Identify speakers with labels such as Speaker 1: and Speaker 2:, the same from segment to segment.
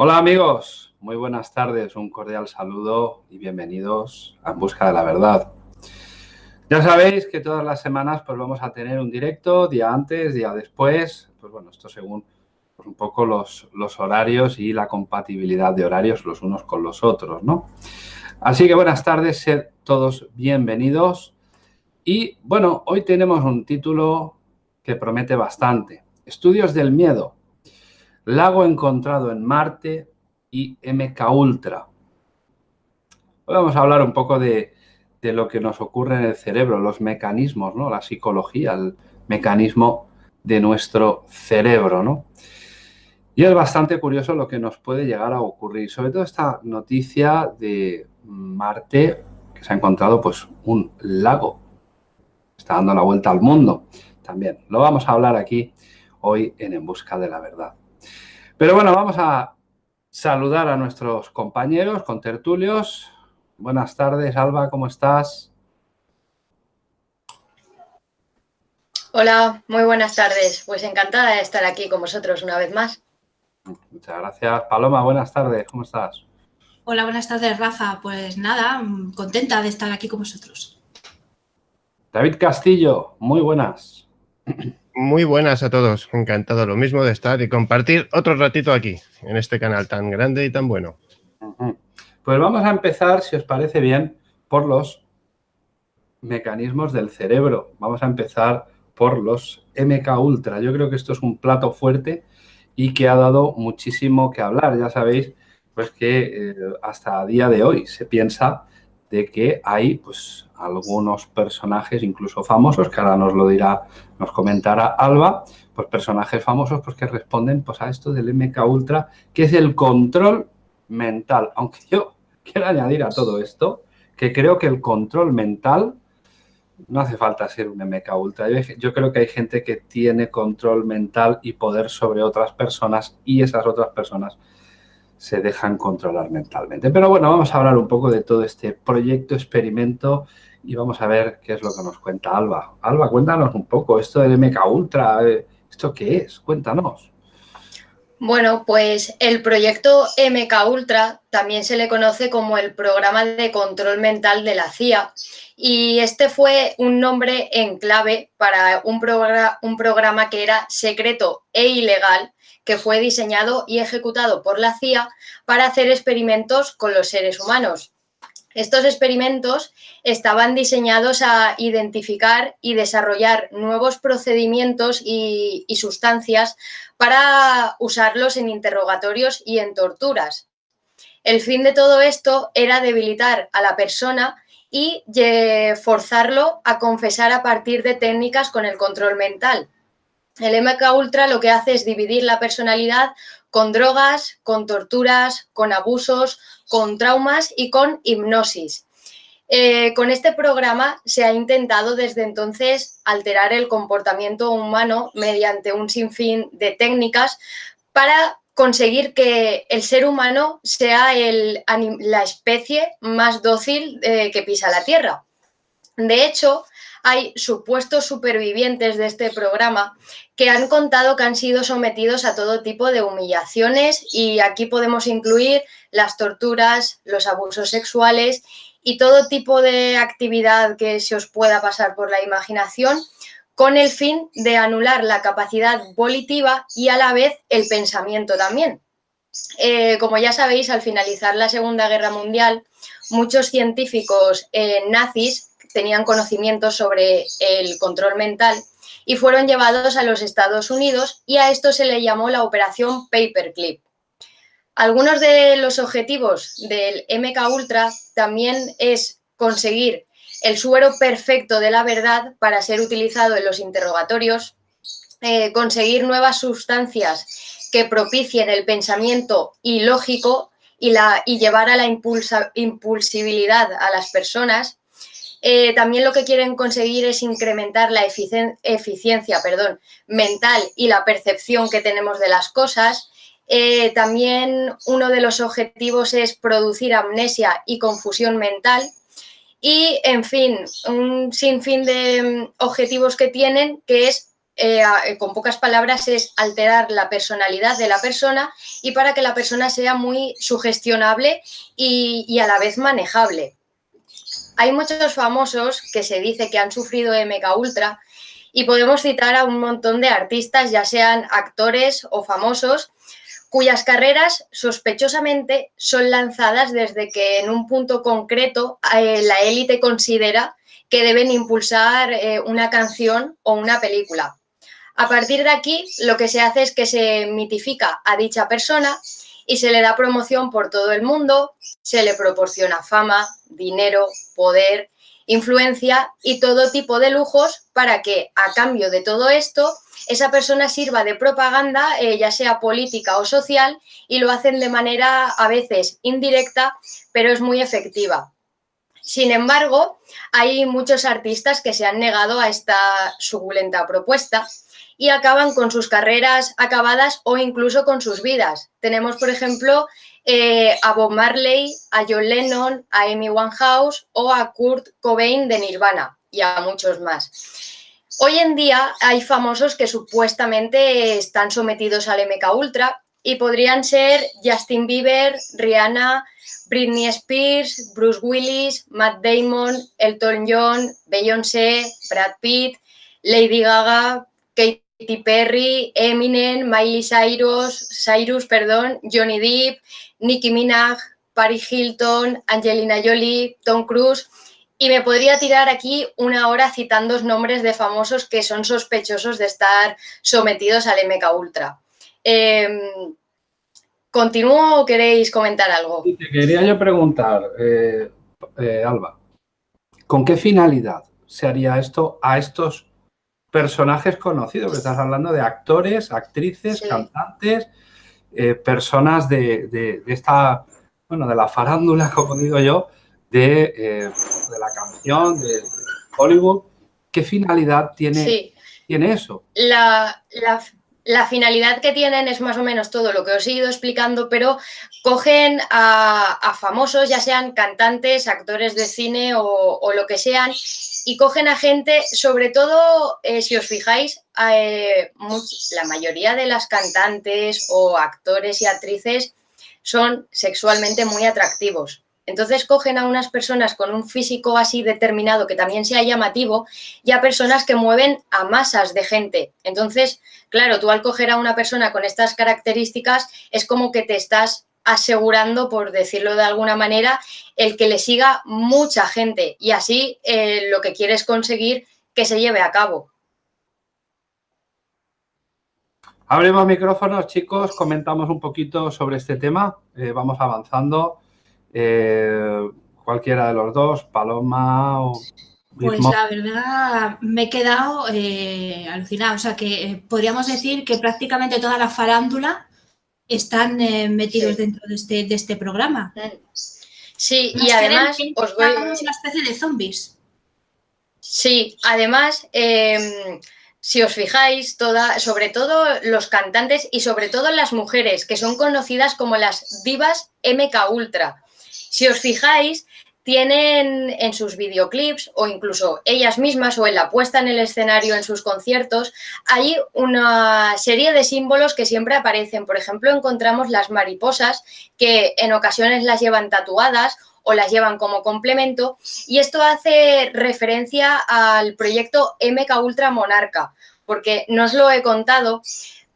Speaker 1: Hola amigos, muy buenas tardes, un cordial saludo y bienvenidos a En Busca de la Verdad. Ya sabéis que todas las semanas pues vamos a tener un directo, día antes, día después, pues bueno, esto según pues, un poco los, los horarios y la compatibilidad de horarios los unos con los otros, ¿no? Así que buenas tardes, sed todos bienvenidos. Y bueno, hoy tenemos un título que promete bastante. Estudios del miedo, Lago encontrado en Marte y MK Ultra. Hoy vamos a hablar un poco de, lo que nos ocurre en el cerebro, los mecanismos, ¿no? la psicología, el mecanismo de nuestro cerebro. ¿no? Y es bastante curioso lo que nos puede llegar a ocurrir. Sobre todo esta noticia de Marte, que se ha encontrado pues, un lago. Está dando la vuelta al mundo también. Lo vamos a hablar aquí hoy en En Busca de la Verdad. Pero bueno, vamos a saludar a nuestros compañeros, con tertulios. Buenas tardes, Alba, ¿cómo estás?
Speaker 2: Hola, muy buenas tardes. Pues encantada de estar aquí con vosotros una vez más.
Speaker 1: Muchas gracias. Paloma, buenas tardes, ¿cómo estás?
Speaker 3: Hola, buenas tardes, Rafa. Pues nada, contenta de estar aquí con vosotros.
Speaker 1: David Castillo, muy buenas.
Speaker 4: Muy buenas a todos, encantado lo mismo de estar y compartir otro ratito aquí, en este canal tan grande y tan bueno.
Speaker 1: Pues vamos a empezar, si os parece bien, por los mecanismos del cerebro. Vamos a empezar por los MK Ultra. Yo creo que esto es un plato fuerte y que ha dado muchísimo que hablar. Ya sabéis pues que eh, hasta a día de hoy se piensa de que hay pues algunos personajes, incluso famosos, que ahora nos lo dirá, nos comentará Alba, pues personajes famosos pues que responden pues a esto del MK Ultra, que es el control mental. Aunque yo quiero añadir a todo esto que creo que el control mental no hace falta ser un MK Ultra. Yo creo que hay gente que tiene control mental y poder sobre otras personas y esas otras personas se dejan controlar mentalmente. Pero bueno, vamos a hablar un poco de todo este proyecto, experimento y vamos a ver qué es lo que nos cuenta Alba. Alba, cuéntanos un poco esto del MK Ultra, eh, ¿esto qué es? Cuéntanos.
Speaker 2: Bueno, pues el proyecto MK Ultra también se le conoce como el programa de control mental de la CIA y este fue un nombre en clave para un, un programa que era secreto e ilegal que fue diseñado y ejecutado por la CIA para hacer experimentos con los seres humanos. Estos experimentos estaban diseñados a identificar y desarrollar nuevos procedimientos y, sustancias para usarlos en interrogatorios y en torturas. El fin de todo esto era debilitar a la persona y forzarlo a confesar a partir de técnicas con el control mental. El MK Ultra lo que hace es dividir la personalidad con drogas, con torturas, con abusos, con traumas y con hipnosis. Eh, con este programa se ha intentado desde entonces alterar el comportamiento humano mediante un sinfín de técnicas para conseguir que el ser humano sea la especie más dócil eh, que pisa la Tierra. De hecho, hay supuestos supervivientes de este programa que han contado que han sido sometidos a todo tipo de humillaciones y aquí podemos incluir las torturas, los abusos sexuales y todo tipo de actividad que se os pueda pasar por la imaginación con el fin de anular la capacidad volitiva y a la vez el pensamiento también. Eh, como ya sabéis, al finalizar la Segunda Guerra Mundial, muchos científicos eh, nazis tenían conocimientos sobre el control mental y fueron llevados a los Estados Unidos y a esto se le llamó la operación Paperclip. Algunos de los objetivos del MK Ultra también es conseguir el suero perfecto de la verdad para ser utilizado en los interrogatorios, eh, conseguir nuevas sustancias que propicien el pensamiento ilógico y, y llevar a la impulsibilidad a las personas, eh, también lo que quieren conseguir es incrementar la eficiencia perdón, mental y la percepción que tenemos de las cosas. Eh, también uno de los objetivos es producir amnesia y confusión mental. Y, en fin, un sinfín de mm, objetivos que tienen, que es eh, con pocas palabras, es alterar la personalidad de la persona y para que la persona sea muy sugestionable y, a la vez manejable. Hay muchos famosos que se dice que han sufrido MK Ultra y podemos citar a un montón de artistas, ya sean actores o famosos, cuyas carreras sospechosamente son lanzadas desde que en un punto concreto eh, la élite considera que deben impulsar eh, una canción o una película. A partir de aquí, lo que se hace es que se mitifica a dicha persona y se le da promoción por todo el mundo, se le proporciona fama, dinero, poder, influencia y todo tipo de lujos para que, a cambio de todo esto, esa persona sirva de propaganda, eh, ya sea política o social, y lo hacen de manera a veces indirecta, pero es muy efectiva. Sin embargo, hay muchos artistas que se han negado a esta suculenta propuesta y acaban con sus carreras acabadas o incluso con sus vidas. Tenemos, por ejemplo, eh, a Bob Marley, a John Lennon, a Amy Winehouse o a Kurt Cobain de Nirvana y a muchos más. Hoy en día hay famosos que supuestamente están sometidos al MK Ultra y podrían ser Justin Bieber, Rihanna, Britney Spears, Bruce Willis, Matt Damon, Elton John, Beyoncé, Brad Pitt, Lady Gaga, Kate Katy Perry, Eminem, Miley Cyrus, Cyrus, perdón, Johnny Depp, Nicki Minaj, Paris Hilton, Angelina Jolie, Tom Cruise. Y me podría tirar aquí una hora citando nombres de famosos que son sospechosos de estar sometidos al MK Ultra. Em, ¿Continúo o queréis comentar algo?
Speaker 1: Te quería yo preguntar, eh, eh, Alba, ¿con qué finalidad se haría esto a estos personajes conocidos, que estás hablando de actores, actrices, cantantes, eh, personas de, esta, bueno, de la farándula, como digo yo, de, eh, la canción, de, Hollywood. ¿Qué finalidad tiene, tiene eso?
Speaker 2: La, la, la finalidad que tienen es más o menos todo lo que os he ido explicando, pero cogen a, famosos, ya sean cantantes, actores de cine o, lo que sean, y cogen a gente, sobre todo, eh, si os fijáis, eh, la mayoría de las cantantes o actores y actrices son sexualmente muy atractivos. Entonces cogen a unas personas con un físico así determinado que también sea llamativo y a personas que mueven a masas de gente. Entonces, claro, tú al coger a una persona con estas características es como que te estás asegurando, por decirlo de alguna manera, el que le siga mucha gente y así eh, lo que quieres conseguir que se lleve a cabo.
Speaker 1: Abrimos micrófonos, chicos, comentamos un poquito sobre este tema, eh, vamos avanzando. Eh, cualquiera de los dos, Paloma o...
Speaker 3: Pues la verdad me he quedado eh, alucinado. O sea que eh, podríamos decir que prácticamente toda la farándula están metidos dentro de este, de este programa.
Speaker 2: Sí, y además
Speaker 3: os voy... una especie de zombies.
Speaker 2: Sí, además, em, si os fijáis, toda, sobre todo los cantantes y sobre todo las mujeres, que son conocidas como las divas MK Ultra. Si os fijáis, tienen en sus videoclips o incluso ellas mismas o en la puesta en el escenario en sus conciertos, hay una serie de símbolos que siempre aparecen. Por ejemplo, encontramos las mariposas que en ocasiones las llevan tatuadas o las llevan como complemento y esto hace referencia al proyecto MK Ultra Monarca, porque no os lo he contado,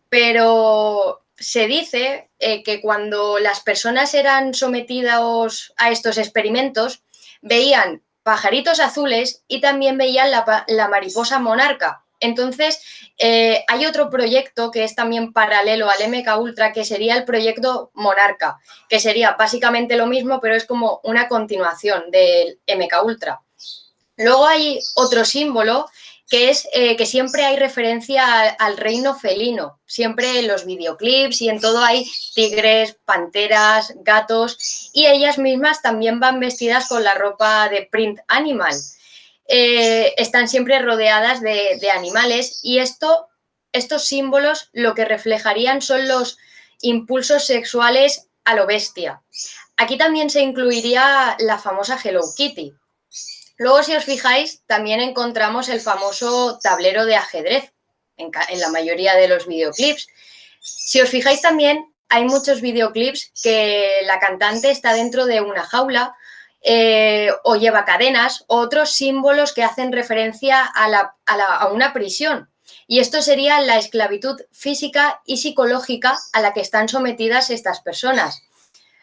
Speaker 2: pero se dice eh, que cuando las personas eran sometidas a estos experimentos, veían pajaritos azules y también veían la, mariposa monarca. Entonces, eh, hay otro proyecto que es también paralelo al MK Ultra, que sería el proyecto Monarca, que sería básicamente lo mismo, pero es como una continuación del MK Ultra. Luego hay otro símbolo que es eh, que siempre hay referencia al, reino felino, siempre en los videoclips y en todo hay tigres, panteras, gatos y ellas mismas también van vestidas con la ropa de print animal. Eh, están siempre rodeadas de, animales y esto, estos símbolos lo que reflejarían son los impulsos sexuales a lo bestia. Aquí también se incluiría la famosa Hello Kitty, Luego, si os fijáis, también encontramos el famoso tablero de ajedrez. en, la mayoría de los videoclips. Si os fijáis también, hay muchos videoclips que la cantante está dentro de una jaula eh, o lleva cadenas, otros símbolos que hacen referencia a una prisión. Y esto sería la esclavitud física y psicológica a la que están sometidas estas personas.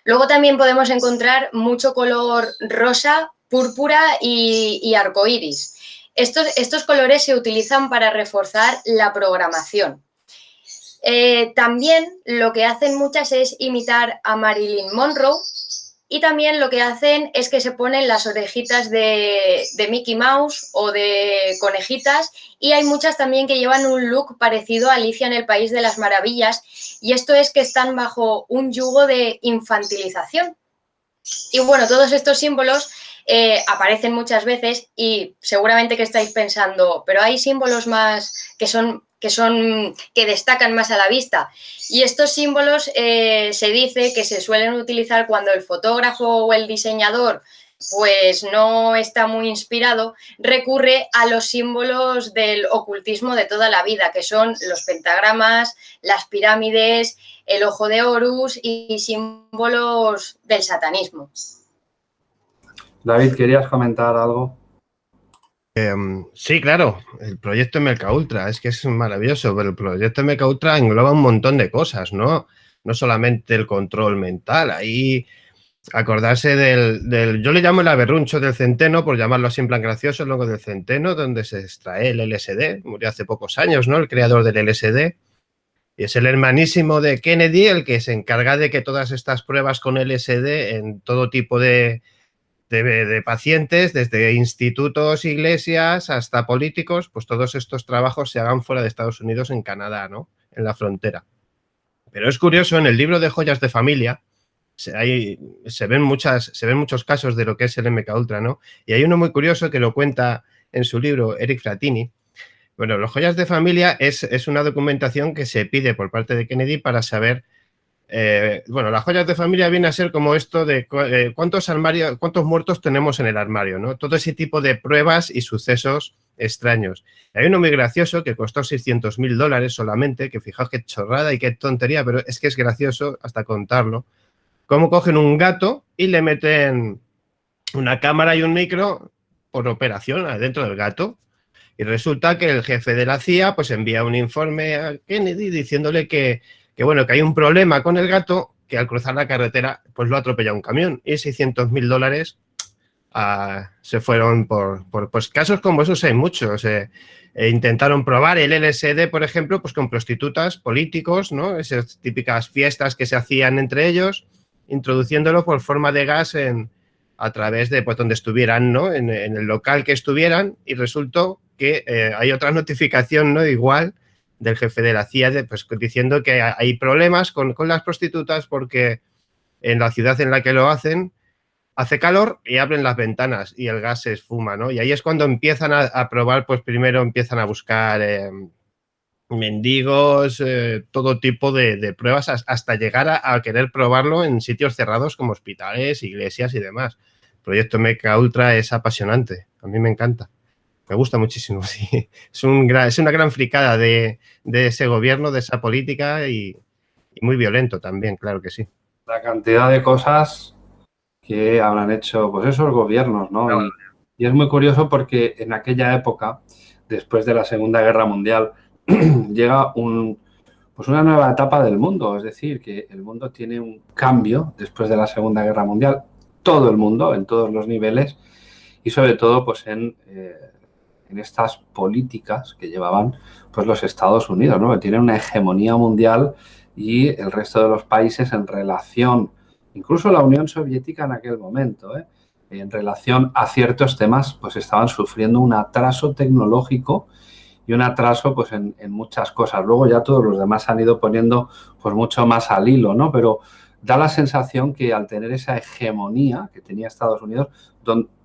Speaker 2: Luego también podemos encontrar mucho color rosa, púrpura y, arcoíris. Estos, estos, colores se utilizan para reforzar la programación. Eh, también lo que hacen muchas es imitar a Marilyn Monroe y también lo que hacen es que se ponen las orejitas de, Mickey Mouse o de conejitas y hay muchas también que llevan un look parecido a Alicia en el País de las Maravillas y esto es que están bajo un yugo de infantilización. Y bueno, todos estos símbolos eh, aparecen muchas veces y seguramente que estáis pensando, pero hay símbolos más que son que son que destacan más a la vista. Y estos símbolos eh, se dice que se suelen utilizar cuando el fotógrafo o el diseñador pues no está muy inspirado, recurre a los símbolos del ocultismo de toda la vida, que son los pentagramas, las pirámides, el ojo de Horus y símbolos del satanismo.
Speaker 1: David, ¿querías comentar algo?
Speaker 4: Em, sí, claro, el proyecto MK Ultra, es que es maravilloso, pero el proyecto MK Ultra engloba un montón de cosas, ¿no? No solamente el control mental, ahí acordarse del, yo le llamo el aberruncho del centeno, por llamarlo así en plan gracioso, el del centeno, donde se extrae el LSD, murió hace pocos años, ¿no? El creador del LSD, y es el hermanísimo de Kennedy el que se encarga de que todas estas pruebas con LSD en todo tipo de, de, pacientes, desde institutos, iglesias, hasta políticos, pues todos estos trabajos se hagan fuera de Estados Unidos, en Canadá, ¿no? En la frontera. Pero es curioso, en el libro de joyas de familia, se, hay, se, ven muchas, se ven muchos casos de lo que es el MK Ultra, ¿no? Y hay uno muy curioso que lo cuenta en su libro Eric Fratini. Bueno, los joyas de familia es, es una documentación que se pide por parte de Kennedy para saber eh, bueno, las joyas de familia viene a ser como esto de eh, cuántos cuántos muertos tenemos en el armario, ¿no? Todo ese tipo de pruebas y sucesos extraños. Hay uno muy gracioso que costó 600 mil dólares solamente, que fijaos qué chorrada y qué tontería, pero es que es gracioso hasta contarlo. Cómo cogen un gato y le meten una cámara y un micro por operación adentro del gato. Y resulta que el jefe de la CIA pues envía un informe a Kennedy diciéndole que que bueno, que hay un problema con el gato que al cruzar la carretera pues lo atropella un camión y 600 mil dólares ah, se fueron por, pues casos como esos hay muchos. Eh, e intentaron probar el LSD, por ejemplo, pues con prostitutas, políticos, ¿no? Esas típicas fiestas que se hacían entre ellos, introduciéndolo por forma de gas en, a través de pues, donde estuvieran, ¿no? En, el local que estuvieran y resultó que eh, hay otra notificación, ¿no? Igual, del jefe de la CIA pues, diciendo que hay problemas con, las prostitutas porque en la ciudad en la que lo hacen hace calor y abren las ventanas y el gas se esfuma, ¿no? Y ahí es cuando empiezan a, probar, pues primero empiezan a buscar em, mendigos, eh, todo tipo de, pruebas hasta llegar a, querer probarlo en sitios cerrados como hospitales, iglesias y demás. Proyecto Meca Ultra es apasionante, a mí me encanta. Me gusta muchísimo, sí. Es, un es una gran fricada de, ese gobierno, de esa política y, muy violento también, claro que sí.
Speaker 1: La cantidad de cosas que habrán hecho pues esos gobiernos, ¿no? Y, es muy curioso porque en aquella época, después de la Segunda Guerra Mundial, llega un, pues una nueva etapa del mundo. Es decir, que el mundo tiene un cambio después de la Segunda Guerra Mundial. Todo el mundo, en todos los niveles y sobre todo pues en eh, en estas políticas que llevaban pues los Estados Unidos, ¿no? que tienen una hegemonía mundial y el resto de los países en relación, incluso la Unión Soviética en aquel momento, ¿eh? en relación a ciertos temas, pues estaban sufriendo un atraso tecnológico y un atraso pues en, muchas cosas. Luego ya todos los demás han ido poniendo pues mucho más al hilo, ¿no? Pero da la sensación que al tener esa hegemonía que tenía Estados Unidos,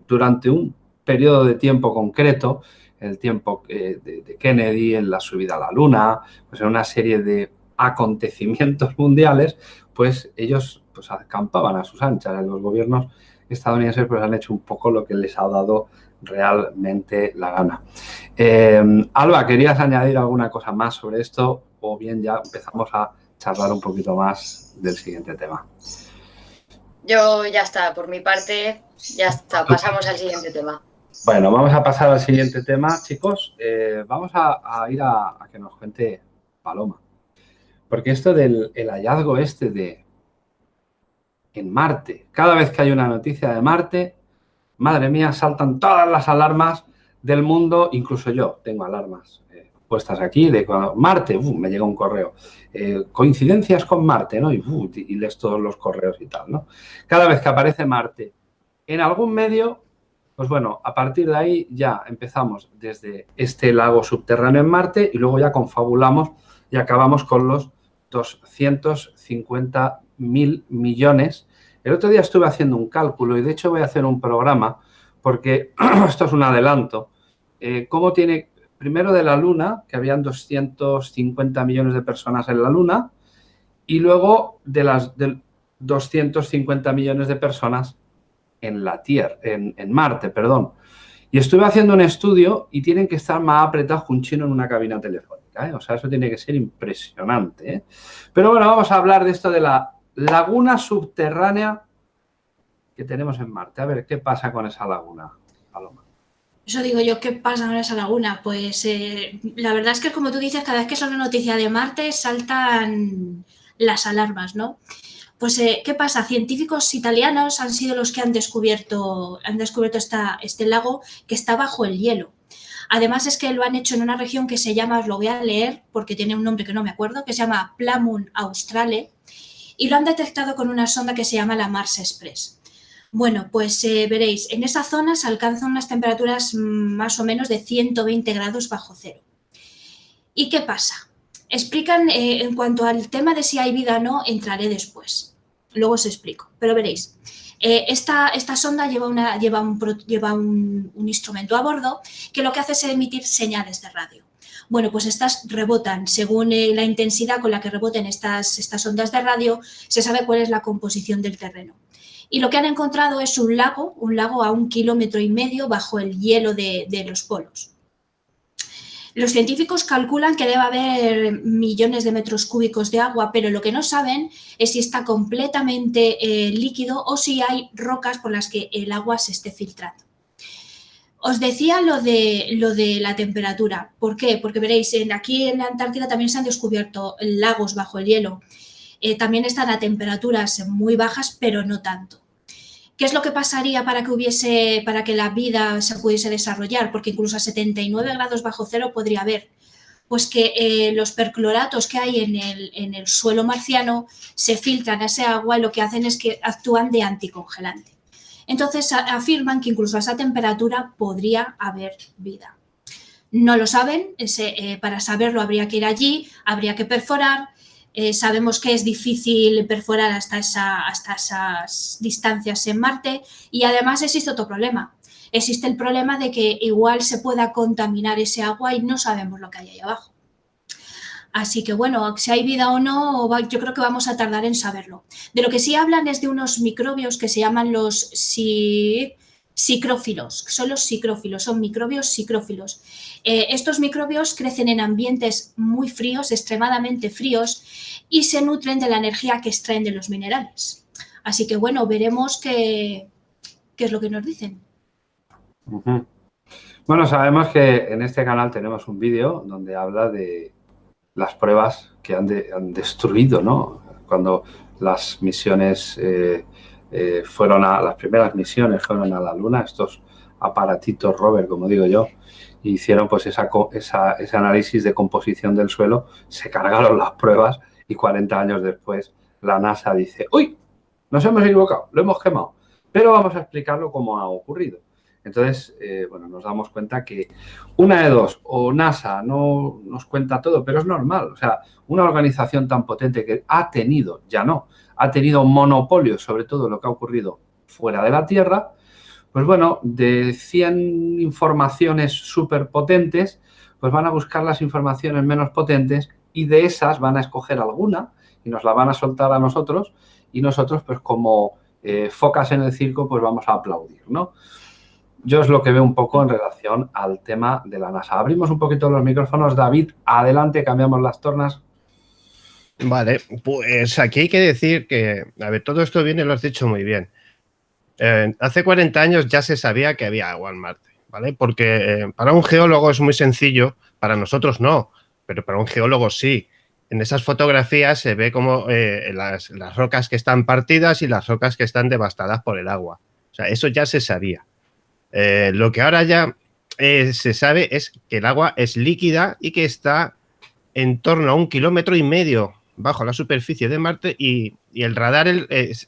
Speaker 1: durante un periodo de tiempo concreto, el tiempo de, Kennedy, en la subida a la luna, pues en una serie de acontecimientos mundiales, pues ellos pues acampaban a sus anchas. Los gobiernos estadounidenses pues han hecho un poco lo que les ha dado realmente la gana. Em, Alba, ¿querías añadir alguna cosa más sobre esto o bien ya empezamos a charlar un poquito más del siguiente tema?
Speaker 2: Yo ya está, por mi parte, ya está, pasamos al siguiente tema.
Speaker 1: Bueno, vamos a pasar al siguiente tema, chicos. Eh, vamos a, ir a, que nos cuente Paloma. Porque esto del hallazgo este de en Marte, cada vez que hay una noticia de Marte, madre mía, saltan todas las alarmas del mundo, incluso yo tengo alarmas eh, puestas aquí de Marte, uh, me llega un correo, eh, coincidencias con Marte, ¿no? Y, uh, y lees todos los correos y tal, ¿no? Cada vez que aparece Marte en algún medio, pues bueno, a partir de ahí ya empezamos desde este lago subterráneo en Marte y luego ya confabulamos y acabamos con los 250 mil millones el otro día estuve haciendo un cálculo y de hecho voy a hacer un programa porque esto es un adelanto. Eh, ¿Cómo tiene, primero de la Luna, que habían 250 millones de personas en la Luna, y luego de las 250 millones de personas en la Tierra, en, Marte, perdón. Y estuve haciendo un estudio y tienen que estar más apretados que un chino en una cabina telefónica. ¿eh? O sea, eso tiene que ser impresionante. ¿eh? Pero bueno, vamos a hablar de esto de la laguna subterránea que tenemos en Marte. A ver, ¿qué pasa con esa laguna, Paloma?
Speaker 3: Eso digo yo, ¿qué pasa con esa laguna? Pues eh, la verdad es que como tú dices, cada vez que sale noticia de Marte saltan las alarmas, ¿no? Pues, eh, ¿qué pasa? Científicos italianos han sido los que han descubierto, han descubierto este lago que está bajo el hielo. Además es que lo han hecho en una región que se llama, os lo voy a leer porque tiene un nombre que no me acuerdo, que se llama Plamun Australe, y lo han detectado con una sonda que se llama la Mars Express. Bueno, pues eh, veréis, en esa zona se alcanzan unas temperaturas mm, más o menos de 120 grados bajo cero. ¿Y qué pasa? Explican, eh, en cuanto al tema de si hay vida o no, entraré después. Luego os explico, pero veréis. Eh, esta, esta, sonda lleva, una, lleva, un, lleva un, instrumento a bordo que lo que hace es emitir señales de radio. Bueno, pues estas rebotan. Según eh, la intensidad con la que reboten estas, estas ondas de radio, se sabe cuál es la composición del terreno. Y lo que han encontrado es un lago, un lago a un kilómetro y medio bajo el hielo de, los polos. Los científicos calculan que debe haber millones de metros cúbicos de agua, pero lo que no saben es si está completamente eh, líquido o si hay rocas por las que el agua se esté filtrando. Os decía lo de, lo de la temperatura. ¿Por qué? Porque veréis, en, aquí en la Antártida también se han descubierto lagos bajo el hielo. Eh, también están a temperaturas muy bajas, pero no tanto. ¿Qué es lo que pasaría para que hubiese, para que la vida se pudiese desarrollar? Porque incluso a 79 grados bajo cero podría haber. Pues que eh, los percloratos que hay en el, en el suelo marciano se filtran a ese agua y lo que hacen es que actúan de anticongelante. Entonces afirman que incluso a esa temperatura podría haber vida. No lo saben, eh, para saberlo habría que ir allí, habría que perforar. Eh, sabemos que es difícil perforar hasta, hasta esas distancias en Marte y además existe otro problema. Existe el problema de que igual se pueda contaminar ese agua y no sabemos lo que hay ahí abajo. Así que bueno, si hay vida o no, yo creo que vamos a tardar en saberlo. De lo que sí hablan es de unos microbios que se llaman los psicrófilos, son los psicrófilos, son microbios psicrófilos. Eh, estos microbios crecen en ambientes muy fríos, extremadamente fríos, y se nutren de la energía que extraen de los minerales. Así que bueno, veremos qué, qué es lo que nos dicen.
Speaker 1: Bueno, sabemos que en este canal tenemos un vídeo donde habla de las pruebas que han, destruido, ¿no? Cuando las misiones eh, eh, fueron a, las primeras misiones fueron a la Luna, estos aparatitos rover, como digo yo, hicieron pues esa, ese análisis de composición del suelo, se cargaron las pruebas y 40 años después la NASA dice, uy, nos hemos equivocado, lo hemos quemado, pero vamos a explicarlo cómo ha ocurrido. Entonces, eh, bueno, nos damos cuenta que una de dos, o NASA no nos cuenta todo, pero es normal. O sea, una organización tan potente que ha tenido, ya no, ha tenido monopolio sobre todo lo que ha ocurrido fuera de la Tierra, pues bueno, de 100 informaciones súper potentes, pues van a buscar las informaciones menos potentes y de esas van a escoger alguna y nos la van a soltar a nosotros y nosotros pues como eh, focas en el circo pues vamos a aplaudir, ¿no? Yo es lo que veo un poco en relación al tema de la NASA. Abrimos un poquito los micrófonos, David, adelante, cambiamos las tornas.
Speaker 4: Vale, pues aquí hay que decir que, a ver, todo esto viene, lo has dicho muy bien. Eh, hace 40 años ya se sabía que había agua en Marte, ¿vale? Porque eh, para un geólogo es muy sencillo, para nosotros no, pero para un geólogo sí. En esas fotografías se ve como eh, las, las, rocas que están partidas y las rocas que están devastadas por el agua. O sea, eso ya se sabía. Lo que ahora ya se sabe es que el agua es líquida y que está en torno a un kilómetro y medio bajo la superficie de Marte y, el radar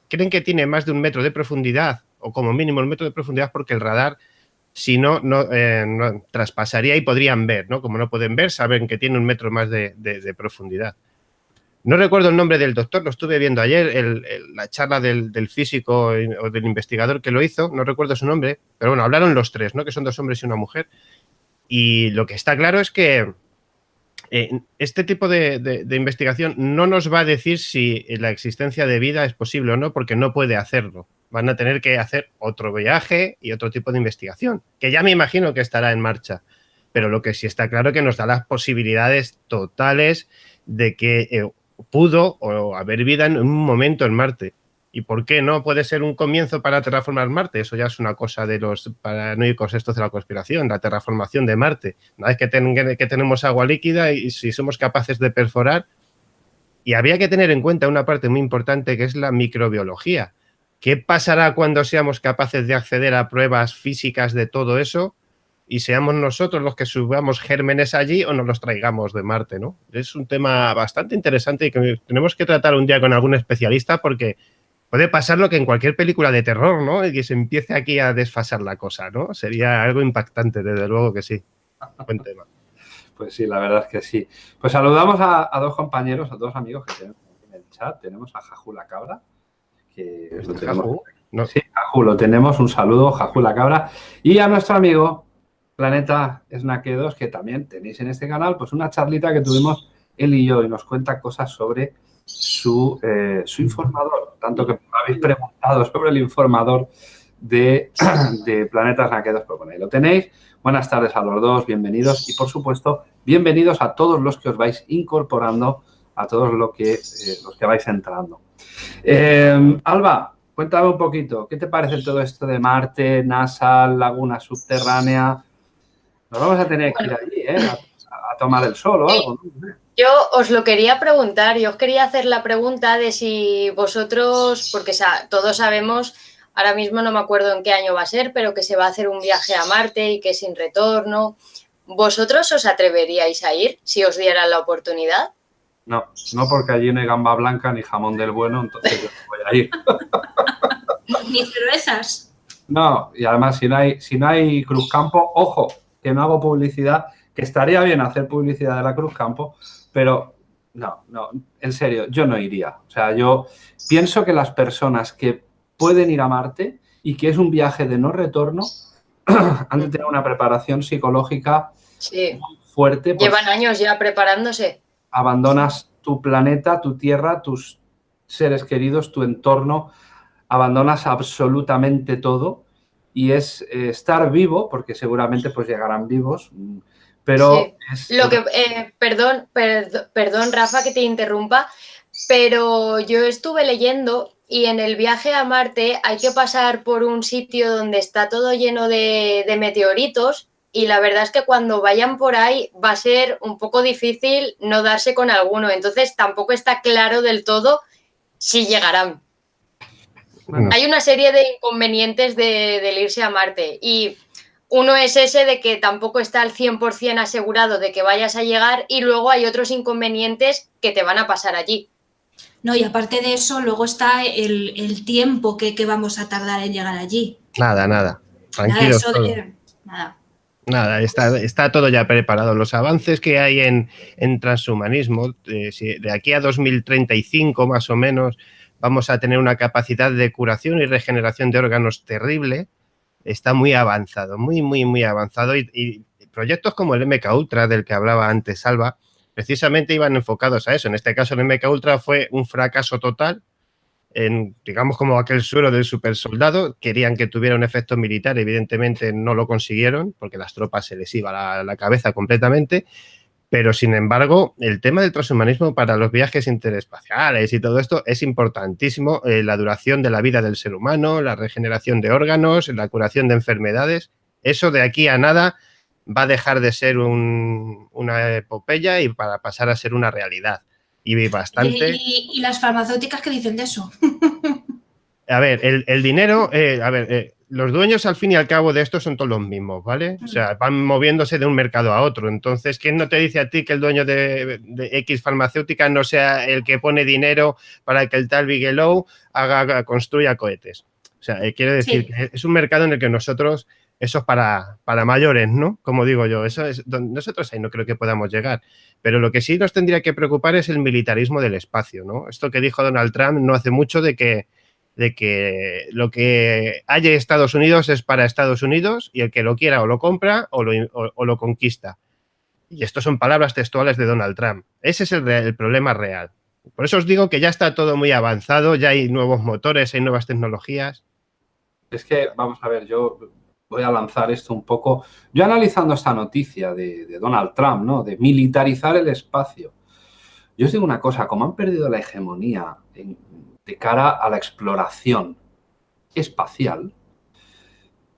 Speaker 4: creen que tiene más de un metro de profundidad o como mínimo un metro de profundidad porque el radar si no, no, eh, traspasaría y podrían ver, ¿no? Como no pueden ver, saben que tiene un metro más de, profundidad. No recuerdo el nombre del doctor, lo estuve viendo ayer, la charla del, físico o del investigador que lo hizo, no recuerdo su nombre, pero bueno, hablaron los tres, ¿no? Que son dos hombres y una mujer. Y lo que está claro es que eh, este tipo de, investigación no nos va a decir si la existencia de vida es posible o no, porque no puede hacerlo. Van a tener que hacer otro viaje y otro tipo de investigación, que ya me imagino que estará en marcha. Pero lo que sí está claro es que nos da las posibilidades totales de que eh, pudo o haber vida en un momento en Marte. ¿Y por qué no puede ser un comienzo para terraformar Marte? Eso ya es una cosa de los paranoicos estos de la conspiración, la terraformación de Marte. Una vez que, que tenemos agua líquida y si somos capaces de perforar, y había que tener en cuenta una parte muy importante que es la microbiología. ¿Qué pasará cuando seamos capaces de acceder a pruebas físicas de todo eso y seamos nosotros los que subamos gérmenes allí o nos los traigamos de Marte? ¿no? Es un tema bastante interesante y que tenemos que tratar un día con algún especialista porque puede pasar lo que en cualquier película de terror, ¿no? Y que se empiece aquí a desfasar la cosa, ¿no? Sería algo impactante, desde luego que sí. Buen tema.
Speaker 1: Pues sí, la verdad es que sí. Pues saludamos a, dos compañeros, a dos amigos que tenemos en el chat. Tenemos a Jaju la Cabra, que lo tenemos. No. Sí, Jaju, lo tenemos. Un saludo, Jaju la Cabra. Y a nuestro amigo Planeta Snack 2, que también tenéis en este canal, pues una charlita que tuvimos él y yo y nos cuenta cosas sobre su, eh, su informador, tanto que me habéis preguntado sobre el informador de, de Planetas Naquedos, pues bueno, ahí lo tenéis. Buenas tardes a los dos, bienvenidos y por supuesto, bienvenidos a todos los que os vais incorporando, a todos los que, eh, los que vais entrando. Eh, Alba, cuéntame un poquito, ¿qué te parece todo esto de Marte, NASA, laguna subterránea? Nos vamos a tener que ir allí, ¿eh? a, tomar el sol o algo, ¿no?
Speaker 2: Yo os lo quería preguntar, yo os quería hacer la pregunta de si vosotros, porque todos sabemos, ahora mismo no me acuerdo en qué año va a ser, pero que se va a hacer un viaje a Marte y que sin retorno. ¿Vosotros os atreveríais a ir si os dieran la oportunidad?
Speaker 1: No, no porque allí no hay gamba blanca ni jamón del bueno, entonces yo no voy a ir.
Speaker 3: ni cervezas.
Speaker 1: No, y además si no hay, si no hay Cruz Campo, ojo, que no hago publicidad, que estaría bien hacer publicidad de la Cruz Campo, pero no, no, en serio, yo no iría. O sea, yo pienso que las personas que pueden ir a Marte y que es un viaje de no retorno, han de tener una preparación psicológica fuerte.
Speaker 2: Llevan años ya preparándose.
Speaker 1: Abandonas tu planeta, tu tierra, tus seres queridos, tu entorno, abandonas absolutamente todo y es eh, estar vivo, porque seguramente pues llegarán vivos, pero
Speaker 2: lo que, eh, perdón, perdón, Rafa, que te interrumpa, pero yo estuve leyendo y en el viaje a Marte hay que pasar por un sitio donde está todo lleno de, de meteoritos y la verdad es que cuando vayan por ahí va a ser un poco difícil no darse con alguno. Entonces tampoco está claro del todo si llegarán. Hay una serie de inconvenientes de, del irse a Marte y uno es ese de que tampoco está al 100% asegurado de que vayas a llegar y luego hay otros inconvenientes que te van a pasar allí.
Speaker 3: No, y aparte de eso, luego está el, tiempo que, vamos a tardar en llegar allí.
Speaker 4: Nada, nada. Tranquilos. Nada, nada. está, está, todo ya preparado. Los avances que hay en, transhumanismo, eh, de aquí a 2035 más o menos, vamos a tener una capacidad de curación y regeneración de órganos terrible está muy avanzado, muy, muy, muy avanzado y, proyectos como el MK Ultra del que hablaba antes Salva, precisamente iban enfocados a eso. En este caso el MK Ultra fue un fracaso total. en, digamos, como aquel suero del super soldado, querían que tuviera un efecto militar, evidentemente no lo consiguieron, porque las tropas se les iba la, la cabeza completamente, pero sin embargo, el tema del transhumanismo para los viajes interespaciales y todo esto es importantísimo, eh, la duración de la vida del ser humano, la regeneración de órganos, la curación de enfermedades, eso de aquí a nada va a dejar de ser un, una epopeya y para pasar a ser una realidad y bastante...
Speaker 3: ¿Y, y las farmacéuticas qué dicen de eso?
Speaker 4: a ver, el, el dinero, eh, a ver, eh, los dueños al fin y al cabo de esto son todos los mismos, ¿vale? O sea, van moviéndose de un mercado a otro. Entonces, ¿quién no te dice a ti que el dueño de, de X farmacéutica no sea el que pone dinero para que el tal Bigelow haga, construya cohetes? O sea, eh, quiere decir sí. que es un mercado en el que nosotros, eso es para, para mayores, ¿no? Como digo yo, eso es, nosotros ahí no creo que podamos llegar. Pero lo que sí nos tendría que preocupar es el militarismo del espacio, ¿no? Esto que dijo Donald Trump no hace mucho de que de que lo que haya Estados Unidos es para Estados Unidos y el que lo quiera o lo compra o lo, o, lo conquista. Y esto son palabras textuales de Donald Trump. Ese es el, el, problema real. Por eso os digo que ya está todo muy avanzado, ya hay nuevos motores, hay nuevas tecnologías.
Speaker 1: Es que, vamos a ver, yo voy a lanzar esto un poco. Yo analizando esta noticia de, de Donald Trump, ¿no? De militarizar el espacio. Yo os digo una cosa, como han perdido la hegemonía en, de cara a la exploración espacial,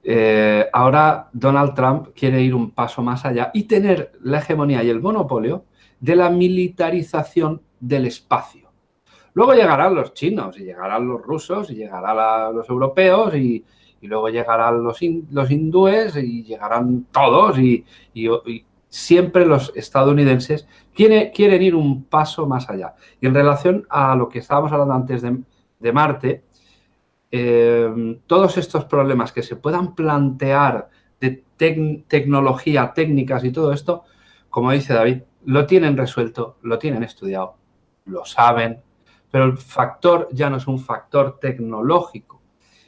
Speaker 1: eh, ahora Donald Trump quiere ir un paso más allá y tener la hegemonía y el monopolio de la militarización del espacio. Luego llegarán los chinos y llegarán los rusos y llegarán los europeos y, luego llegarán los, in, los, hindúes y llegarán todos y, y siempre los estadounidenses quiere, quieren ir un paso más allá. Y en relación a lo que estábamos hablando antes de, de Marte, eh, todos estos problemas que se puedan plantear de tec tecnología, técnicas y todo esto, como dice David, lo tienen resuelto, lo tienen estudiado, lo saben, pero el factor ya no es un factor tecnológico.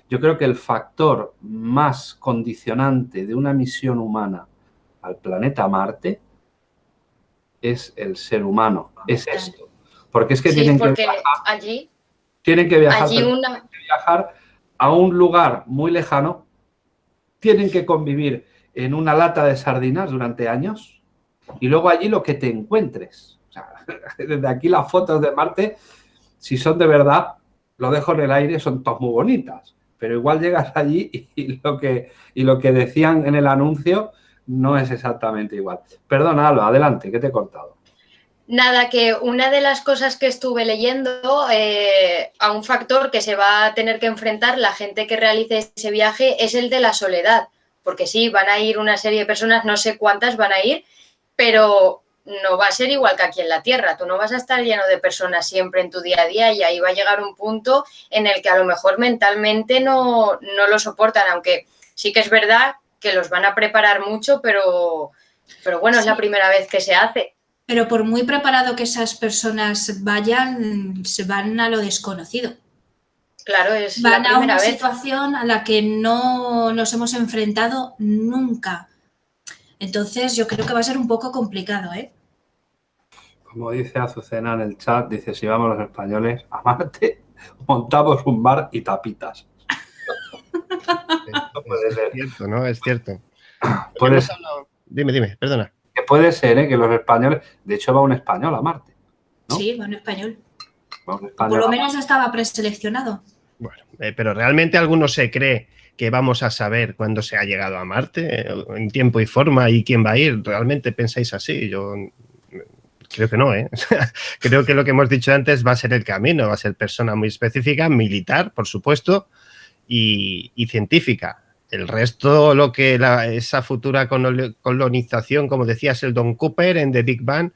Speaker 1: Yo creo que el factor más condicionante de una misión humana al planeta Marte es el ser humano, es esto. Porque es que
Speaker 2: sí,
Speaker 1: tienen
Speaker 2: porque
Speaker 1: que
Speaker 2: allí,
Speaker 1: tienen que viajar,
Speaker 2: allí una...
Speaker 1: tienen que viajar a un lugar muy lejano, tienen que convivir en una lata de sardinas durante años y luego allí lo que te encuentres. O sea, desde aquí las fotos de Marte, si son de verdad, lo dejo en el aire, son todas muy bonitas. Pero igual llegas allí y lo que, y lo que decían en el anuncio no es exactamente igual. Perdona, Alba, adelante, que te he cortado.
Speaker 2: Nada, que una de las cosas que estuve leyendo eh, a un factor que se va a tener que enfrentar la gente que realice ese viaje es el de la soledad. Porque sí, van a ir una serie de personas, no sé cuántas van a ir, pero no va a ser igual que aquí en la Tierra. Tú no vas a estar lleno de personas siempre en tu día a día y ahí va a llegar un punto en el que a lo mejor mentalmente no, no lo soportan, aunque sí que es verdad que los van a preparar mucho, pero, pero bueno, sí. es la primera vez que se hace.
Speaker 3: Pero por muy preparado que esas personas vayan, se van a lo desconocido.
Speaker 2: Claro, es
Speaker 3: van
Speaker 2: la primera
Speaker 3: a una
Speaker 2: vez.
Speaker 3: situación a la que no nos hemos enfrentado nunca. Entonces yo creo que va a ser un poco complicado, ¿eh?
Speaker 1: Como dice Azucena en el chat, dice, si vamos los españoles a Marte, montamos un bar y tapitas.
Speaker 4: No puede ser. Es cierto, ¿no? Es cierto.
Speaker 1: Puede ser.
Speaker 4: Dime, dime, perdona.
Speaker 1: Que puede ser, ¿eh? Que los españoles... De hecho, va un español a Marte. ¿no?
Speaker 3: Sí, va un español.
Speaker 1: Va un español
Speaker 3: Por lo menos estaba preseleccionado.
Speaker 4: Bueno, eh, pero realmente alguno se cree que vamos a saber cuándo se ha llegado a Marte, eh, en tiempo y forma, y quién va a ir. ¿Realmente pensáis así? Yo creo que no, ¿eh? creo que lo que hemos dicho antes va a ser el camino, va a ser persona muy específica, militar, por supuesto, y, y científica. El resto, lo que la, esa futura colonización, como decía Sheldon Cooper en The Big Bang,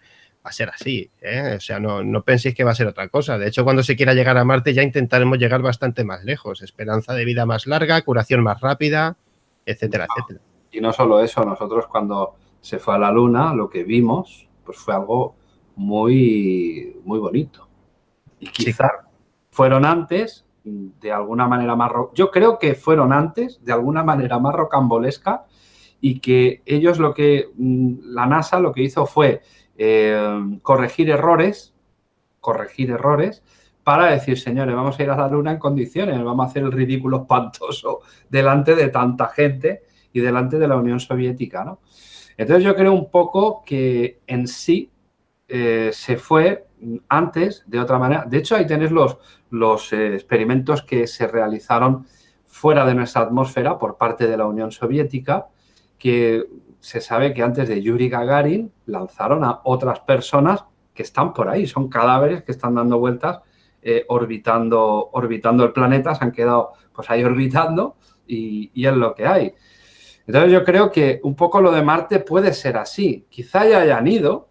Speaker 4: va a ser así. ¿eh? O sea, no, no, penséis que va a ser otra cosa. De hecho, cuando se quiera llegar a Marte ya intentaremos llegar bastante más lejos. Esperanza de vida más larga, curación más rápida, etcétera,
Speaker 1: no,
Speaker 4: etcétera.
Speaker 1: Y no solo eso, nosotros cuando se fue a la Luna, lo que vimos pues fue algo muy, muy bonito. Y quizá sí. fueron antes de alguna manera más... Yo creo que fueron antes, de alguna manera más rocambolesca, y que ellos lo que... mm, La NASA lo que hizo fue eh, corregir errores, corregir errores, para decir, señores, vamos a ir a la Luna en condiciones, vamos a hacer el ridículo espantoso delante de tanta gente y delante de la Unión Soviética, ¿no? Entonces yo creo un poco que en sí eh, se fue antes de otra manera. De hecho, ahí tenéis los, los eh, experimentos que se realizaron fuera de nuestra atmósfera por parte de la Unión Soviética, que se sabe que antes de Yuri Gagarin lanzaron a otras personas que están por ahí, son cadáveres que están dando vueltas eh, orbitando, orbitando el planeta, se han quedado pues ahí orbitando y, y, es lo que hay. Entonces yo creo que un poco lo de Marte puede ser así. Quizá ya hayan ido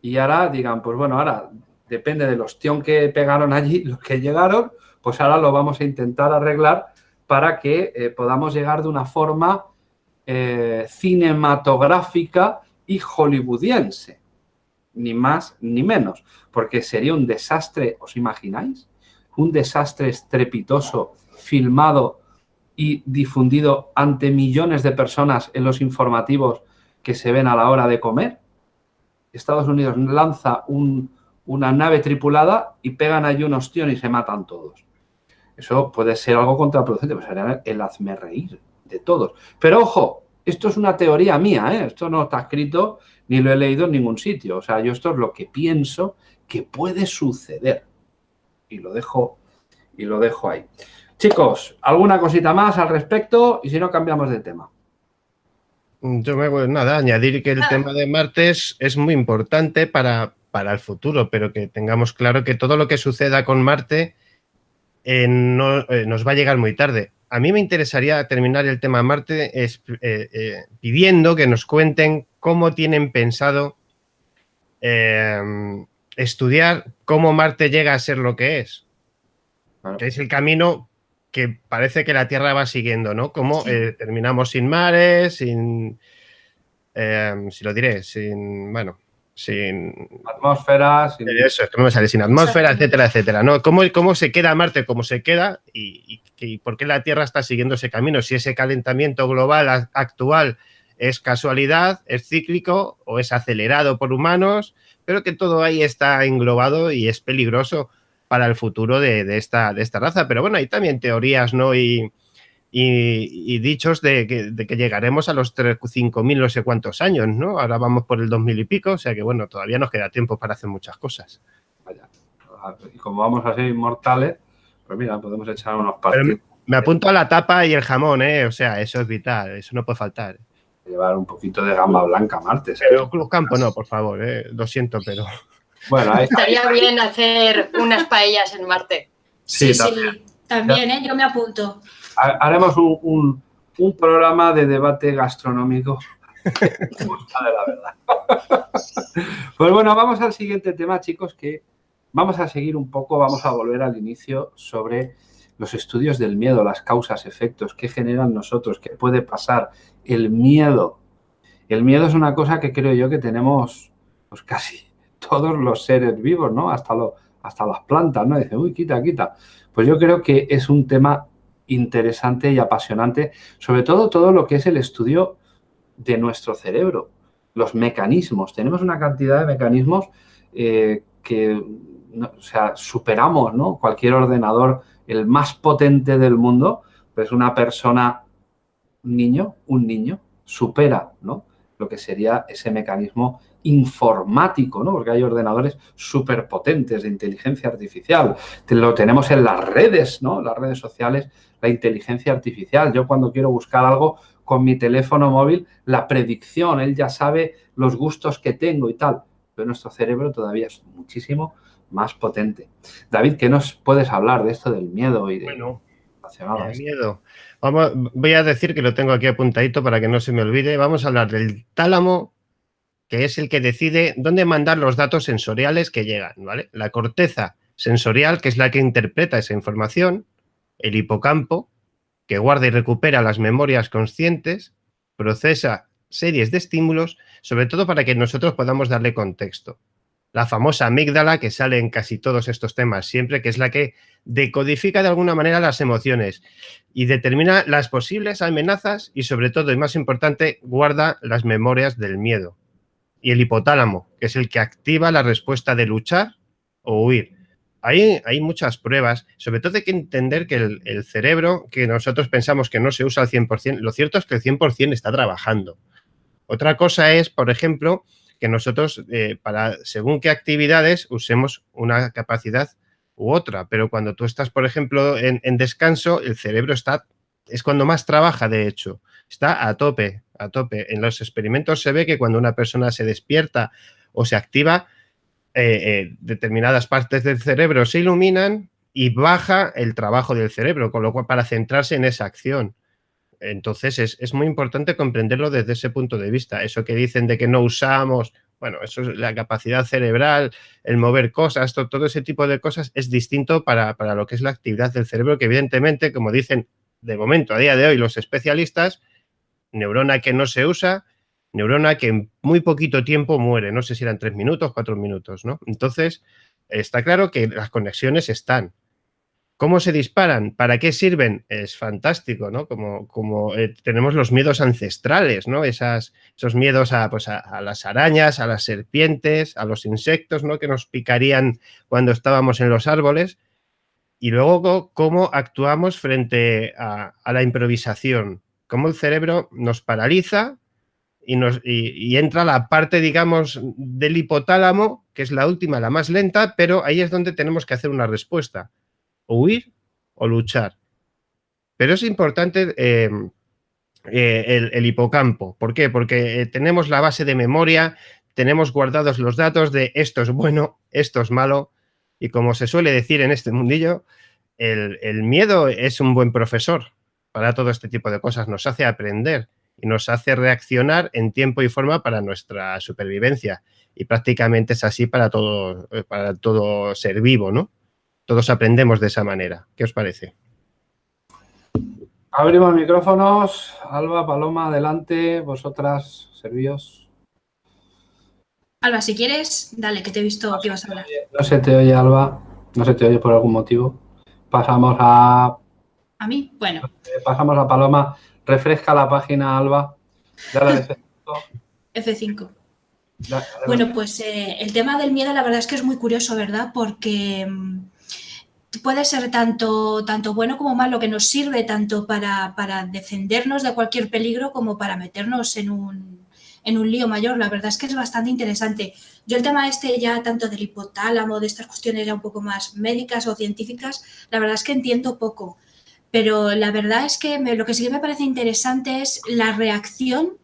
Speaker 1: y ahora digan, pues bueno, ahora depende del ostión que pegaron allí, los que llegaron, pues ahora lo vamos a intentar arreglar para que eh, podamos llegar de una forma eh, cinematográfica y hollywoodiense, ni más ni menos, porque sería un desastre, ¿os imagináis? Un desastre estrepitoso, filmado y difundido ante millones de personas en los informativos que se ven a la hora de comer. Estados Unidos lanza una nave tripulada y pegan allí un ostión y se matan todos. Eso puede ser algo contraproducente, pues sería el hazme reír de todos. Pero ojo, esto es una teoría mía, ¿eh? esto no está escrito ni lo he leído en ningún sitio. O sea, yo esto es lo que pienso que puede suceder. Y lo dejo, y lo dejo ahí. Chicos, ¿alguna cosita más al respecto? Y si no, cambiamos de tema.
Speaker 4: Yo me voy, nada, añadir que el ah. tema de Martes es muy importante para, para el futuro, pero que tengamos claro que todo lo que suceda con Marte eh, no, eh, nos va a llegar muy tarde. A mí me interesaría terminar el tema Marte es, eh, pidiendo que nos cuenten cómo tienen pensado estudiar cómo Marte llega a ser lo que es. Que es el camino que parece que la Tierra va siguiendo, ¿no? Como eh, terminamos sin mares, sin... Eh, si lo diré, sin... Bueno, sin...
Speaker 1: Atmósfera,
Speaker 4: sin... Eso, es que no me sale, sin atmósfera, etcétera, etcétera, ¿no? ¿Cómo, cómo se queda Marte como se queda y, y, por qué la Tierra está siguiendo ese camino? Si ese calentamiento global actual es casualidad, es cíclico o es acelerado por humanos, pero que todo ahí está englobado y es peligroso para el futuro de, esta, de esta raza. Pero bueno, hay también teorías ¿no? y, y, dichos de que, llegaremos a los 5.000 no sé cuántos años, ¿no? Ahora vamos por el 2.000 y pico, o sea que bueno, todavía nos queda tiempo para hacer muchas cosas.
Speaker 1: Vaya. Y como vamos a ser inmortales, pues mira, podemos echar unos partidos.
Speaker 4: me apunto a la tapa y el jamón, ¿eh? O sea, eso es vital, eso no puede faltar.
Speaker 1: Llevar un poquito de gamba blanca martes.
Speaker 4: Pero Cruz Campo no, por favor, ¿eh? Lo siento, pero...
Speaker 2: Bueno, Estaría bien hacer unas paellas en Marte.
Speaker 3: Sí, sí, también, ¿eh? yo me apunto.
Speaker 1: Haremos un, programa de debate gastronómico. la verdad. Pues bueno, vamos al siguiente tema, chicos, que vamos a seguir un poco, vamos a volver al inicio sobre los estudios del miedo, las causas, efectos, qué generan nosotros, qué puede pasar, el miedo. El miedo es una cosa que creo yo que tenemos pues casi todos los seres vivos, ¿no? Hasta, hasta las plantas, ¿no? Dice, uy, quita, quita. Pues yo creo que es un tema interesante y apasionante, sobre todo todo lo que es el estudio de nuestro cerebro, los mecanismos. Tenemos una cantidad de mecanismos eh, que, o sea, superamos, ¿no? Cualquier ordenador, el más potente del mundo, pues una persona, un niño, un niño, supera, ¿no? Lo que sería ese mecanismo informático, ¿no? Porque hay ordenadores súper potentes de inteligencia artificial. Lo tenemos en las redes, ¿no? Las redes sociales, la inteligencia artificial. Yo cuando quiero buscar algo con mi teléfono móvil, la predicción, él ya sabe los gustos que tengo y tal. Pero nuestro cerebro todavía es muchísimo más potente. David, ¿qué nos puedes hablar de esto del miedo y de...
Speaker 4: Bueno, el miedo. Vamos, voy a decir que lo tengo aquí apuntadito para que no se me olvide. Vamos a hablar del tálamo que es el que decide dónde mandar los datos sensoriales que llegan, ¿vale? La corteza sensorial, que es la que interpreta esa información, el hipocampo, que guarda y recupera las memorias conscientes, procesa series de estímulos, sobre todo para que nosotros podamos darle contexto. La famosa amígdala que sale en casi todos estos temas siempre, que es la que decodifica de alguna manera las emociones y determina las posibles amenazas y sobre todo, y más importante, guarda las memorias del miedo y el hipotálamo, que es el que activa la respuesta de luchar o huir. hay, hay muchas pruebas, sobre todo hay que entender que el, cerebro, que nosotros pensamos que no se usa al 100%, lo cierto es que el 100% está trabajando. Otra cosa es, por ejemplo, que nosotros, eh, para según qué actividades, usemos una capacidad u otra. Pero cuando tú estás, por ejemplo, en, en descanso, el cerebro está, es cuando más trabaja, de hecho. Está a tope, a tope. En los experimentos se ve que cuando una persona se despierta o se activa, eh, eh, determinadas partes del cerebro se iluminan y baja el trabajo del cerebro, con lo cual para centrarse en esa acción. Entonces es, muy importante comprenderlo desde ese punto de vista. Eso que dicen de que no usamos, bueno, eso es la capacidad cerebral, el mover cosas, todo, ese tipo de cosas es distinto para, para, lo que es la actividad del cerebro, que evidentemente, como dicen de momento, a día de hoy, los especialistas, neurona que no se usa, neurona que en muy poquito tiempo muere, no sé si eran tres minutos, cuatro minutos, ¿no? Entonces, está claro que las conexiones están. ¿Cómo se disparan? ¿Para qué sirven? Es fantástico, ¿no? Como, como eh, tenemos los miedos ancestrales, ¿no? Esas, esos miedos a, pues a, las arañas, a las serpientes, a los insectos, ¿no? Que nos picarían cuando estábamos en los árboles. Y luego, cómo actuamos frente a, la improvisación. Cómo el cerebro nos paraliza y, entra la parte, digamos, del hipotálamo, que es la última, la más lenta, pero ahí es donde tenemos que hacer una respuesta, o huir o luchar. Pero es importante eh, eh, el, hipocampo. ¿Por qué? Porque eh, tenemos la base de memoria, tenemos guardados los datos de esto es bueno, esto es malo, y como se suele decir en este mundillo, el, miedo es un buen profesor para todo este tipo de cosas, nos hace aprender y nos hace reaccionar en tiempo y forma para nuestra supervivencia. Y prácticamente es así para todo, eh, para todo ser vivo, ¿no? Todos aprendemos de esa manera. ¿Qué os parece?
Speaker 1: Abrimos micrófonos. Alba, Paloma, adelante. Vosotras, servíos.
Speaker 3: Alba, si quieres, dale, que te he visto que ibas a hablar.
Speaker 1: No se te oye, Alba. No se te oye por algún motivo. Pasamos a...
Speaker 3: ¿A mí? Bueno.
Speaker 1: Pasamos a Paloma. Refresca la página, Alba.
Speaker 3: F5. bueno, pues eh, el tema del miedo la verdad es que es muy curioso, ¿verdad? Porque mm, puede ser tanto, tanto bueno como malo, que nos sirve tanto para, defendernos de cualquier peligro como para meternos en un, en un lío mayor. La verdad es que es bastante interesante. Yo el tema este ya tanto del hipotálamo, de estas cuestiones ya un poco más médicas o científicas, la verdad es que entiendo poco. Pero la verdad es que lo que sí que me parece interesante es la reacción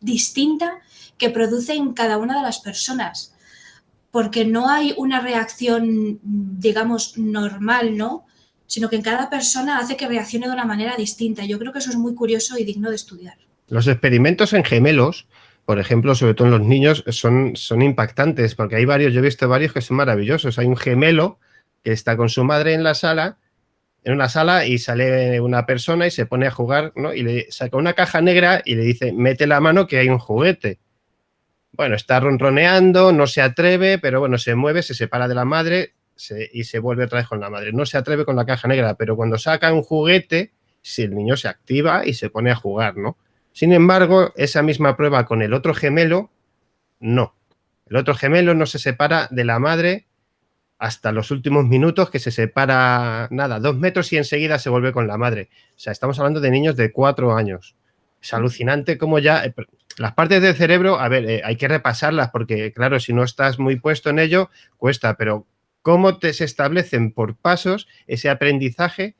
Speaker 3: distinta que produce en cada una de las personas. Porque no hay una reacción, digamos, normal, ¿no? Sino que en cada persona hace que reaccione de una manera distinta. Yo creo que eso es muy curioso y digno de estudiar.
Speaker 4: Los experimentos en gemelos, por ejemplo, sobre todo en los niños, son, son impactantes, porque hay varios, yo he visto varios que son maravillosos. Hay un gemelo que está con su madre en la sala en una sala y sale una persona y se pone a jugar, ¿no? Y le saca una caja negra y le dice, mete la mano que hay un juguete. Bueno, está ronroneando, no se atreve, pero bueno, se mueve, se separa de la madre y se vuelve otra vez con la madre. No se atreve con la caja negra, pero cuando saca un juguete, si el niño se activa y se pone a jugar, ¿no? Sin embargo, esa misma prueba con el otro gemelo, no. El otro gemelo no se separa de la madre hasta los últimos minutos que se separa, nada, dos metros y enseguida se vuelve con la madre. O sea, estamos hablando de niños de cuatro años. Es alucinante como ya... Eh, las partes del cerebro, a ver, eh, hay que repasarlas porque, claro, si no estás muy puesto en ello, cuesta, pero cómo te, se establecen por pasos ese aprendizaje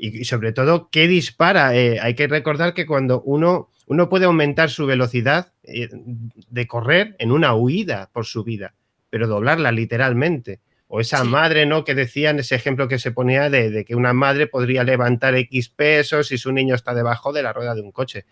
Speaker 4: y, sobre todo qué dispara. Eh, hay que recordar que cuando uno, uno puede aumentar su velocidad de correr en una huida por su vida, pero doblarla literalmente. O esa madre, ¿no? Que decían ese ejemplo que se ponía de, que una madre podría levantar X pesos si su niño está debajo de la rueda de un coche.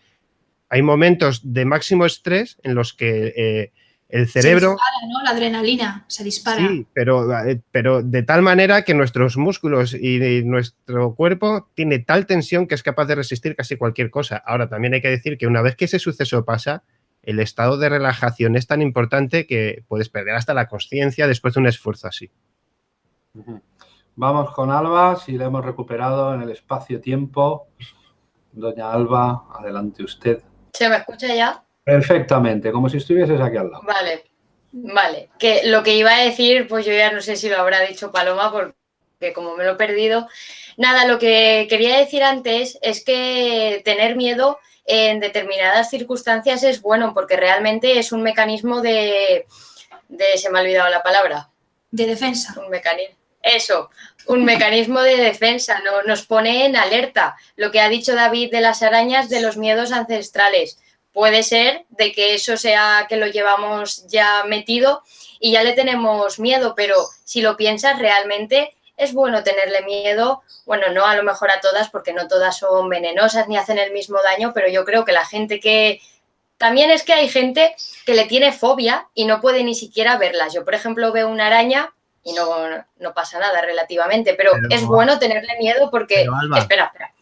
Speaker 4: Hay momentos de máximo estrés en los que eh, el cerebro...
Speaker 3: Se dispara, ¿no? La adrenalina se dispara.
Speaker 4: Sí, pero, eh, pero de tal manera que nuestros músculos y nuestro cuerpo tiene tal tensión que es capaz de resistir casi cualquier cosa. Ahora, también hay que decir que una vez que ese suceso pasa, el estado de relajación es tan importante que puedes perder hasta la conciencia después de un esfuerzo así.
Speaker 1: Vamos con Alba, si la hemos recuperado en el espacio-tiempo. Doña Alba, adelante usted.
Speaker 2: ¿Se me escucha ya?
Speaker 1: Perfectamente, como si estuvieses aquí al lado.
Speaker 2: Vale. Vale, que lo que iba a decir, pues yo ya no sé si lo habrá dicho Paloma, porque como me lo he perdido. Nada, lo que quería decir antes es que tener miedo en determinadas circunstancias es bueno, porque realmente es un mecanismo de, de se me ha olvidado la palabra.
Speaker 3: De defensa.
Speaker 2: Un mecanismo. Eso, un mecanismo de defensa, no, nos pone en alerta. Lo que ha dicho David de las arañas, de los miedos ancestrales. Puede ser de que eso sea que lo llevamos ya metido y ya le tenemos miedo, pero si lo piensas realmente es bueno tenerle miedo, bueno, no a lo mejor a todas porque no todas son venenosas ni hacen el mismo daño, pero yo creo que la gente que... También es que hay gente que le tiene fobia y no puede ni siquiera verlas. Yo, por ejemplo, veo una araña y no, no pasa nada relativamente, pero, es bueno tenerle miedo porque... espera, espera.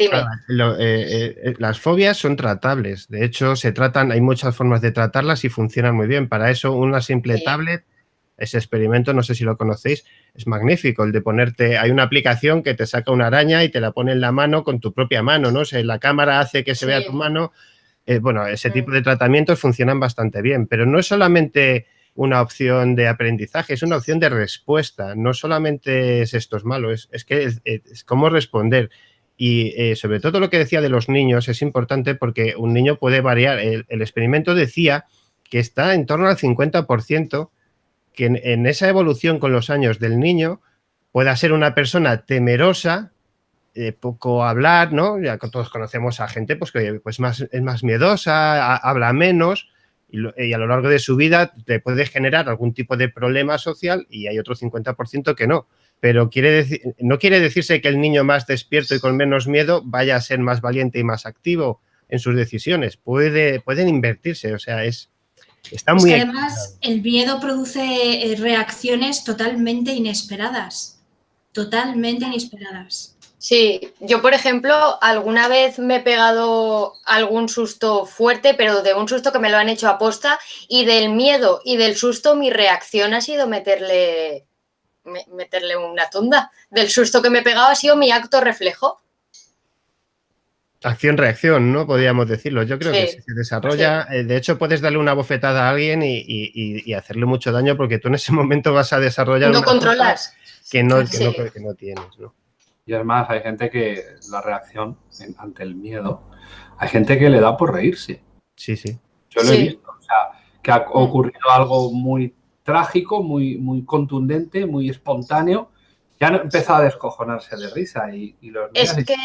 Speaker 2: Dime.
Speaker 4: Eh, eh, eh, las fobias son tratables. De hecho, se tratan, hay muchas formas de tratarlas y funcionan muy bien. Para eso, una simple tablet, ese experimento, no sé si lo conocéis, es magnífico. El de ponerte, hay una aplicación que te saca una araña y te la pone en la mano con tu propia mano, ¿no? O sea, la cámara hace que se vea tu mano. bueno, ese tipo de tratamientos funcionan bastante bien, pero no es solamente una opción de aprendizaje, es una opción de respuesta. No solamente es esto es malo, es, que es, cómo responder. Y eh, sobre todo lo que decía de los niños es importante porque un niño puede variar. El, experimento decía que está en torno al 50%, que en, esa evolución con los años del niño pueda ser una persona temerosa, eh, poco hablar, ¿no? Ya todos conocemos a gente pues, que pues más, es más miedosa, habla menos, y, a lo largo de su vida te puede generar algún tipo de problema social y hay otro 50% que no. Pero quiere decir, no quiere decirse que el niño más despierto y con menos miedo vaya a ser más valiente y más activo en sus decisiones. Puede, pueden invertirse, o sea, es, está muy...
Speaker 3: además el miedo produce eh, reacciones totalmente inesperadas, totalmente inesperadas.
Speaker 2: Sí, yo por ejemplo alguna vez me he pegado algún susto fuerte, pero de un susto que me lo han hecho a posta y del miedo y del susto mi reacción ha sido meterle, meterle una tunda. Del susto que me he pegado ha sido mi acto reflejo.
Speaker 4: Acción-reacción, ¿no? Podríamos decirlo. Yo creo que se desarrolla. Eh, de hecho, puedes darle una bofetada a alguien y, hacerle mucho daño porque tú en ese momento vas a desarrollar.
Speaker 2: No controlas.
Speaker 4: Que no, que, no, que no tienes, ¿no?
Speaker 1: Y además hay gente que la reacción ante el miedo, hay gente que le da por reírse.
Speaker 4: Sí, sí.
Speaker 1: Yo lo he visto. O sea, que ha mm. ocurrido algo muy trágico, muy, muy contundente, muy espontáneo. Ya han empezado a descojonarse de risa y, los
Speaker 2: Es que...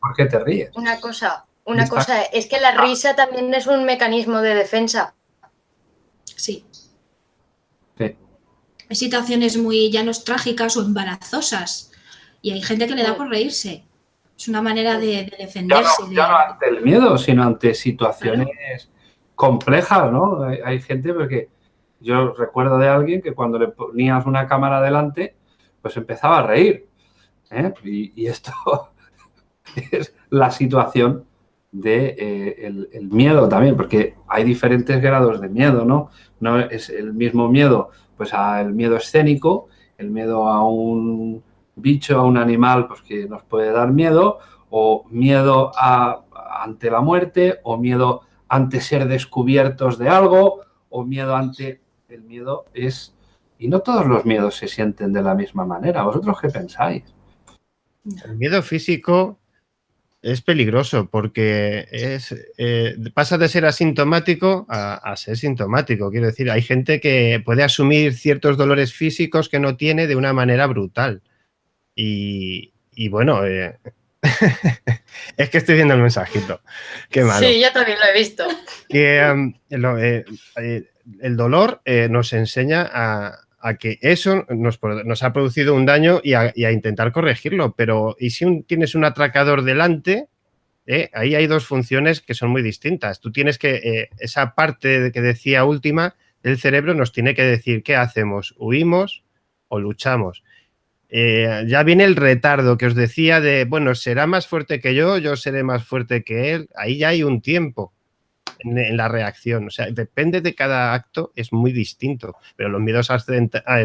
Speaker 1: ¿Por qué te ríes?
Speaker 2: Una cosa, una cosa, es que la risa también es un mecanismo de defensa.
Speaker 3: Sí. Sí. Hay situaciones muy llanos trágicas o embarazosas y hay gente que le da por reírse. Es una manera de, defenderse.
Speaker 1: Ya no, ante el miedo, sino ante situaciones complejas, ¿no? Hay, gente porque yo recuerdo de alguien que cuando le ponías una cámara delante, pues empezaba a reír. ¿eh? Y, esto es la situación de eh, el, miedo también, porque hay diferentes grados de miedo, ¿no? No es el mismo miedo, pues al miedo escénico, el miedo a un bicho, a un animal pues, que nos puede dar miedo, o miedo a, ante la muerte, o miedo ante ser descubiertos de algo, o miedo ante... El miedo es... Y no todos los miedos se sienten de la misma manera. ¿Vosotros qué pensáis?
Speaker 4: El miedo físico es peligroso porque es, eh, pasa de ser asintomático a, a, ser sintomático. Quiero decir, hay gente que puede asumir ciertos dolores físicos que no tiene de una manera brutal. Y, bueno, eh, es que estoy viendo el mensajito. Qué malo.
Speaker 2: Sí, yo también lo he visto.
Speaker 4: Que eh, eh, el dolor nos enseña a, que eso nos, ha producido un daño y a, intentar corregirlo. Pero, ¿y si tienes un atracador delante? ahí hay dos funciones que son muy distintas. Tú tienes que, esa parte que decía última del cerebro nos tiene que decir qué hacemos, huimos o luchamos. Eh, ya viene el retardo que os decía de, bueno, será más fuerte que yo, yo seré más fuerte que él. Ahí ya hay un tiempo en, la reacción. O sea, depende de cada acto, es muy distinto. Pero los miedos,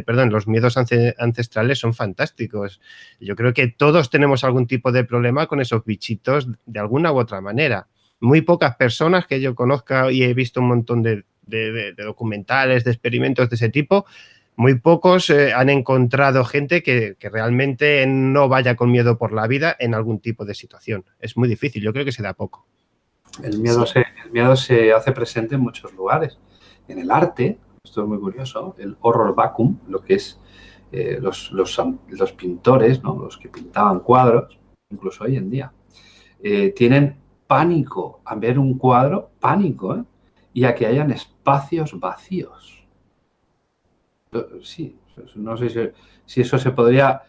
Speaker 4: perdón, los miedos ancestrales son fantásticos. Yo creo que todos tenemos algún tipo de problema con esos bichitos de alguna u otra manera. Muy pocas personas que yo conozca y he visto un montón de de, documentales, de experimentos de ese tipo, muy pocos eh, han encontrado gente que, realmente no vaya con miedo por la vida en algún tipo de situación. Es muy difícil, yo creo que se da poco.
Speaker 1: El miedo, se, el miedo se hace presente en muchos lugares. En el arte, esto es muy curioso, el horror vacuum, lo que es eh, los, los, los, pintores, ¿no? los que pintaban cuadros, incluso hoy en día, eh, tienen pánico a ver un cuadro, pánico, ¿eh? y a que hayan espacios vacíos. Sí, no sé si, eso se podría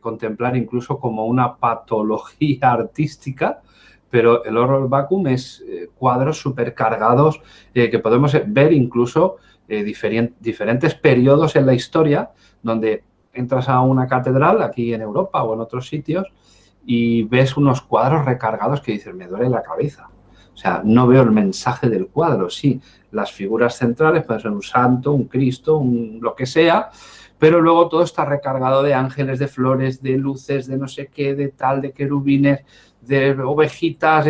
Speaker 1: contemplar incluso como una patología artística, pero el horror vacuum es cuadros supercargados que podemos ver incluso diferentes periodos en la historia donde entras a una catedral aquí en Europa o en otros sitios y ves unos cuadros recargados que dices, me duele la cabeza. O sea, no veo el mensaje del cuadro. Sí, las figuras centrales pueden ser un santo, un Cristo, un lo que sea, pero luego todo está recargado de ángeles, de flores, de luces, de no sé qué, de tal, de querubines, de ovejitas.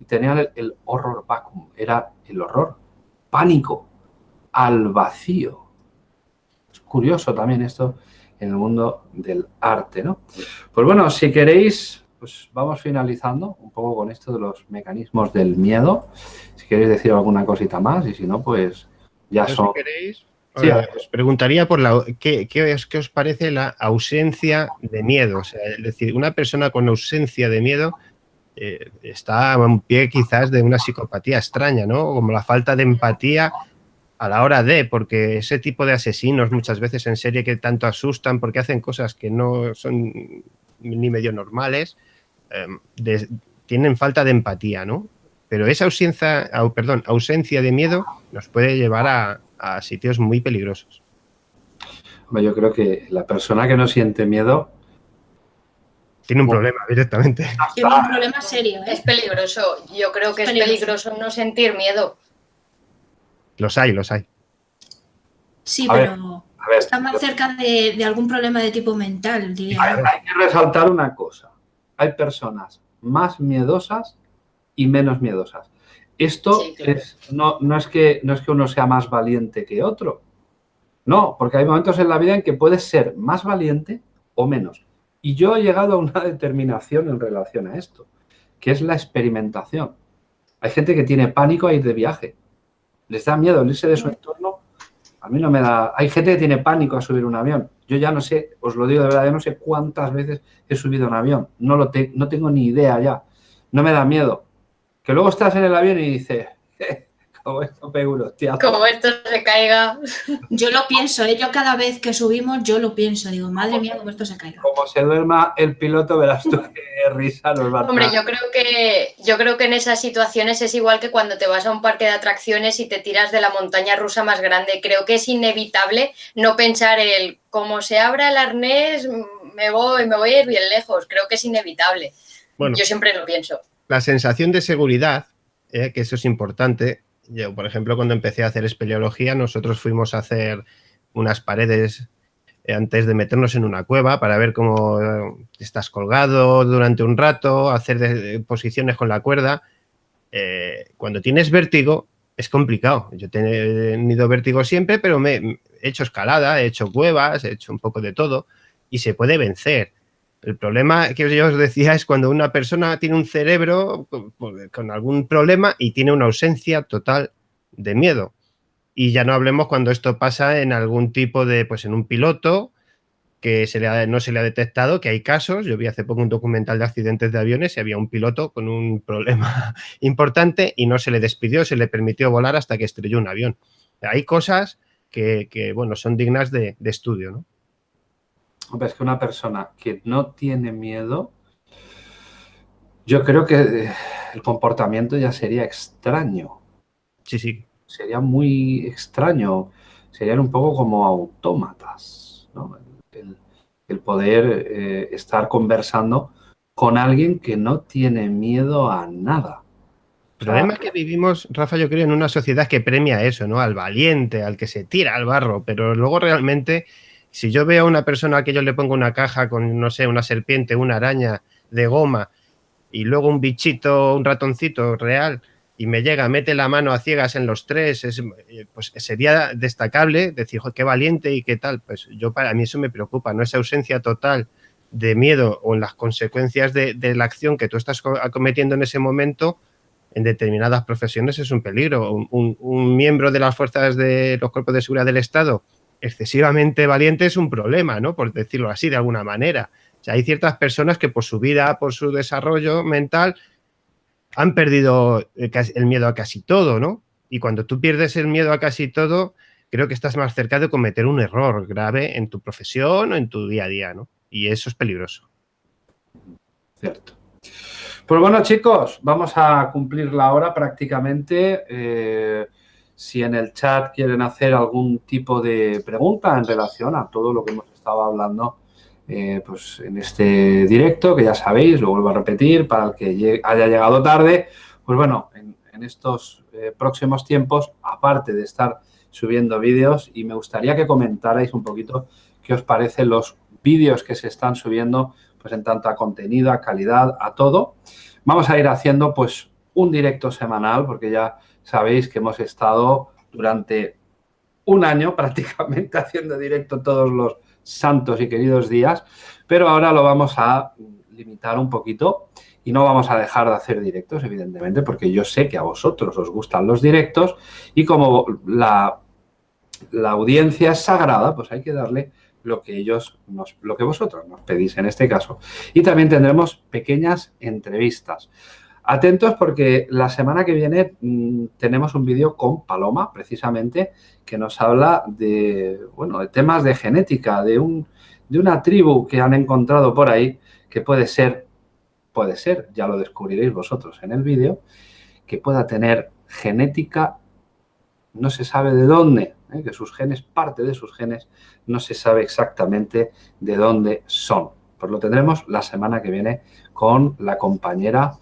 Speaker 1: y tenían el, el horror vacuum, era el horror, pánico, al vacío curioso también esto en el mundo del arte, ¿no? Pues bueno, si queréis, pues vamos finalizando un poco con esto de los mecanismos del miedo. Si queréis decir alguna cosita más y si no, pues ya son... Si queréis,
Speaker 4: os preguntaría por la, ¿qué, qué, os, os, parece la ausencia de miedo. O sea, es decir, una persona con ausencia de miedo eh, está a un pie quizás de una psicopatía extraña, ¿no? Como la falta de empatía a la hora de, porque ese tipo de asesinos muchas veces en serie que tanto asustan porque hacen cosas que no son ni medio normales, em, tienen falta de empatía, ¿no? Pero esa ausencia, perdón, ausencia de miedo nos puede llevar a, a sitios muy peligrosos.
Speaker 1: Yo creo que la persona que no siente miedo
Speaker 4: tiene un problema directamente.
Speaker 3: Tiene un problema serio.
Speaker 2: ¿eh? Es peligroso. Yo creo que es peligroso no sentir miedo.
Speaker 4: Los hay, los hay.
Speaker 3: Sí, pero está más cerca de, algún problema de tipo mental, diría.
Speaker 1: Hay, que resaltar una cosa. Hay personas más miedosas y menos miedosas. Esto es, no, no, es que, no es que uno sea más valiente que otro. No, porque hay momentos en la vida en que puedes ser más valiente o menos. Y yo he llegado a una determinación en relación a esto, que es la experimentación. Hay gente que tiene pánico a ir de viaje les da miedo irse de su entorno. A mí no me da... Hay gente que tiene pánico a subir un avión. Yo ya no sé, os lo digo de verdad, yo no sé cuántas veces he subido un avión. No, lo no tengo ni idea ya. No me da miedo. Que luego estás en el avión y dices, como esto
Speaker 2: Como esto se caiga.
Speaker 3: Yo lo pienso, ¿eh? yo cada vez que subimos, yo lo pienso. Digo, madre mía, como esto se caiga.
Speaker 1: Como se duerma el piloto, verás tú qué risa nos va a
Speaker 2: Hombre, yo creo, que, yo creo que en esas situaciones es igual que cuando te vas a un parque de atracciones y te tiras de la montaña rusa más grande. Creo que es inevitable no pensar el, como se abra el arnés, me voy, me voy a ir bien lejos. Creo que es inevitable. Bueno, yo siempre lo pienso.
Speaker 4: La sensación de seguridad, eh, que eso es importante, yo, por ejemplo, cuando empecé a hacer espeleología, nosotros fuimos a hacer unas paredes eh, antes de meternos en una cueva para ver cómo eh, estás colgado durante un rato, hacer posiciones con la cuerda. Eh, cuando tienes vértigo es complicado. Yo he tenido vértigo siempre, pero me he hecho escalada, he hecho cuevas, he hecho un poco de todo y se puede vencer. El problema que yo os decía es cuando una persona tiene un cerebro con, algún problema y tiene una ausencia total de miedo. Y ya no hablemos cuando esto pasa en algún tipo de, pues en un piloto que se le no se le ha detectado, que hay casos, yo vi hace poco un documental de accidentes de aviones y había un piloto con un problema importante y no se le despidió, se le permitió volar hasta que estrelló un avión. Hay cosas que, bueno, son dignas de, de estudio, ¿no?
Speaker 1: Es que una persona que no tiene miedo, yo creo que eh, el comportamiento ya sería extraño.
Speaker 4: Sí, sí.
Speaker 1: Sería muy extraño. Serían un poco como autómatas, ¿no? El, poder eh, estar conversando con alguien que no tiene miedo a nada.
Speaker 4: El problema es que vivimos, Rafa, yo creo, en una sociedad que premia eso, ¿no? Al valiente, al que se tira al barro, pero luego realmente si yo veo a una persona que yo le pongo una caja con, no sé, una serpiente, una araña de goma y luego un bichito, un ratoncito real y me llega, mete la mano a ciegas en los tres, es, eh, pues sería destacable decir, qué valiente y qué tal. Pues yo para mí eso me preocupa, ¿no? Esa ausencia total de miedo o en las consecuencias de, la acción que tú estás cometiendo en ese momento, en determinadas profesiones es un peligro. Un, miembro de las fuerzas de los cuerpos de seguridad del Estado excesivamente valiente es un problema, ¿no? Por decirlo así, de alguna manera. O sea, hay ciertas personas que por su vida, por su desarrollo mental, han perdido el miedo a casi todo, ¿no? Y cuando tú pierdes el miedo a casi todo, creo que estás más cerca de cometer un error grave en tu profesión o en tu día a día, ¿no? Y eso es peligroso.
Speaker 1: Cierto. Pues bueno, chicos, vamos a cumplir la hora prácticamente. Eh, si en el chat quieren hacer algún tipo de pregunta en relación a todo lo que hemos estado hablando eh, pues en este directo, que ya sabéis, lo vuelvo a repetir, para el que haya llegado tarde, pues bueno, en, estos eh, próximos tiempos, aparte de estar subiendo vídeos, y me gustaría que comentarais un poquito qué os parecen los vídeos que se están subiendo, pues en tanto a contenido, a calidad, a todo. Vamos a ir haciendo pues un directo semanal, porque ya sabéis que hemos estado durante un año prácticamente haciendo directo todos los santos y queridos días, pero ahora lo vamos a limitar un poquito y no vamos a dejar de hacer directos, evidentemente, porque yo sé que a vosotros os gustan los directos y como la, la audiencia es sagrada, pues hay que darle lo que ellos lo que vosotros nos pedís en este caso. Y también tendremos pequeñas entrevistas. Atentos porque la semana que viene mm, tenemos un vídeo con Paloma, precisamente, que nos habla de, bueno, de temas de genética, de, un, de una tribu que han encontrado por ahí, que puede ser, puede ser, ya lo descubriréis vosotros en el vídeo, que pueda tener genética, no se sabe de dónde, ¿eh? que sus genes, parte de sus genes, no se sabe exactamente de dónde son. Pues lo tendremos la semana que viene con la compañera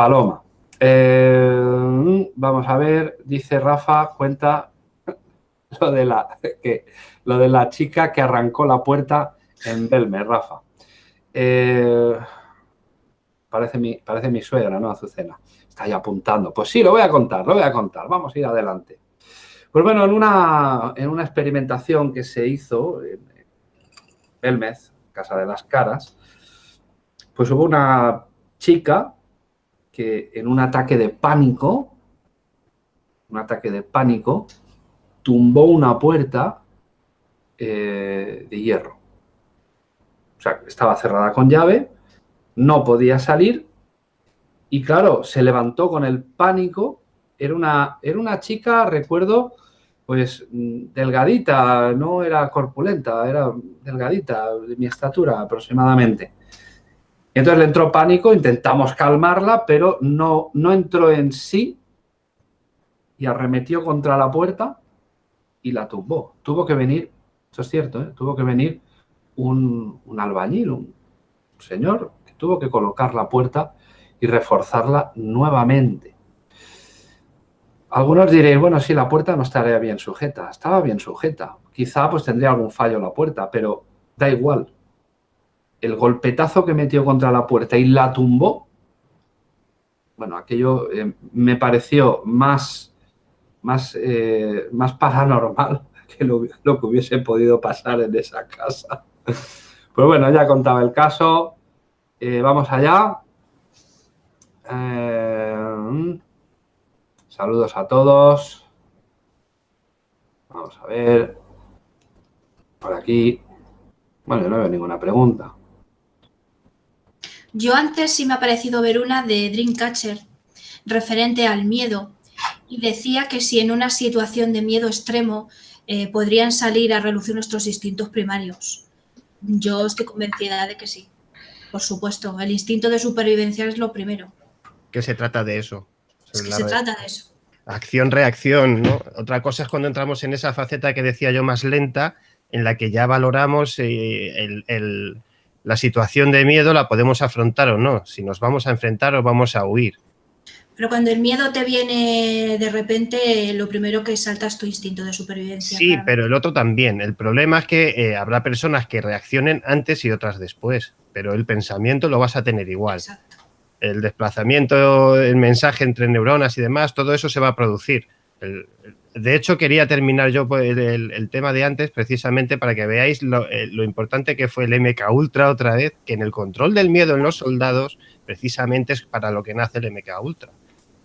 Speaker 1: Paloma. Eh, vamos a ver, dice Rafa, cuenta lo de la que lo de la chica que arrancó la puerta en Belme, Rafa. Eh, parece, mi, parece mi suegra, ¿no? Azucena. Está ahí apuntando. Pues sí, lo voy a contar, lo voy a contar. Vamos a ir adelante. Pues bueno, en una, en una experimentación que se hizo en Belmez, Casa de las Caras, pues hubo una chica que en un ataque de pánico, un ataque de pánico, tumbó una puerta eh, de hierro. O sea, estaba cerrada con llave, no podía salir y claro, se levantó con el pánico. Era una, era una chica, recuerdo, pues delgadita, no era corpulenta, era delgadita, de mi estatura aproximadamente. Entonces le entró pánico, intentamos calmarla, pero no, no entró en sí y arremetió contra la puerta y la tumbó. Tuvo que venir, eso es cierto, ¿eh? tuvo que venir un, albañil, un señor, que tuvo que colocar la puerta y reforzarla nuevamente. Algunos diréis, bueno, sí, la puerta no estaría bien sujeta. Estaba bien sujeta. Quizá pues tendría algún fallo la puerta, pero da igual el golpetazo que metió contra la puerta y la tumbó, bueno, aquello eh, me pareció más, más, eh, más paranormal que lo, que hubiese podido pasar en esa casa. Pues bueno, ya contaba el caso. Eh, vamos allá. saludos a todos. Vamos a ver. Por aquí. Bueno, no veo ninguna pregunta.
Speaker 3: Yo antes sí me ha parecido ver una de Dreamcatcher referente al miedo y decía que si en una situación de miedo extremo eh, podrían salir a relucir nuestros instintos primarios. Yo estoy convencida de que sí. Por supuesto, el instinto de supervivencia es lo primero.
Speaker 4: ¿Qué se trata de eso?
Speaker 3: Es que se trata de eso.
Speaker 4: Acción-reacción, ¿no? Otra cosa es cuando entramos en esa faceta que decía yo más lenta, en la que ya valoramos eh, el la situación de miedo la podemos afrontar o no, si nos vamos a enfrentar o vamos a huir.
Speaker 3: Pero cuando el miedo te viene de repente, lo primero que salta es tu instinto de supervivencia.
Speaker 4: Sí, pero el otro también. El problema es que eh, habrá personas que reaccionen antes y otras después, pero el pensamiento lo vas a tener igual. Exacto. el desplazamiento, el mensaje entre neuronas y demás, todo eso se va a producir. De hecho, quería terminar yo pues, el, tema de antes precisamente para que veáis eh, lo, importante que fue el MK Ultra otra vez, que en el control del miedo en los soldados precisamente es para lo que nace el MK Ultra,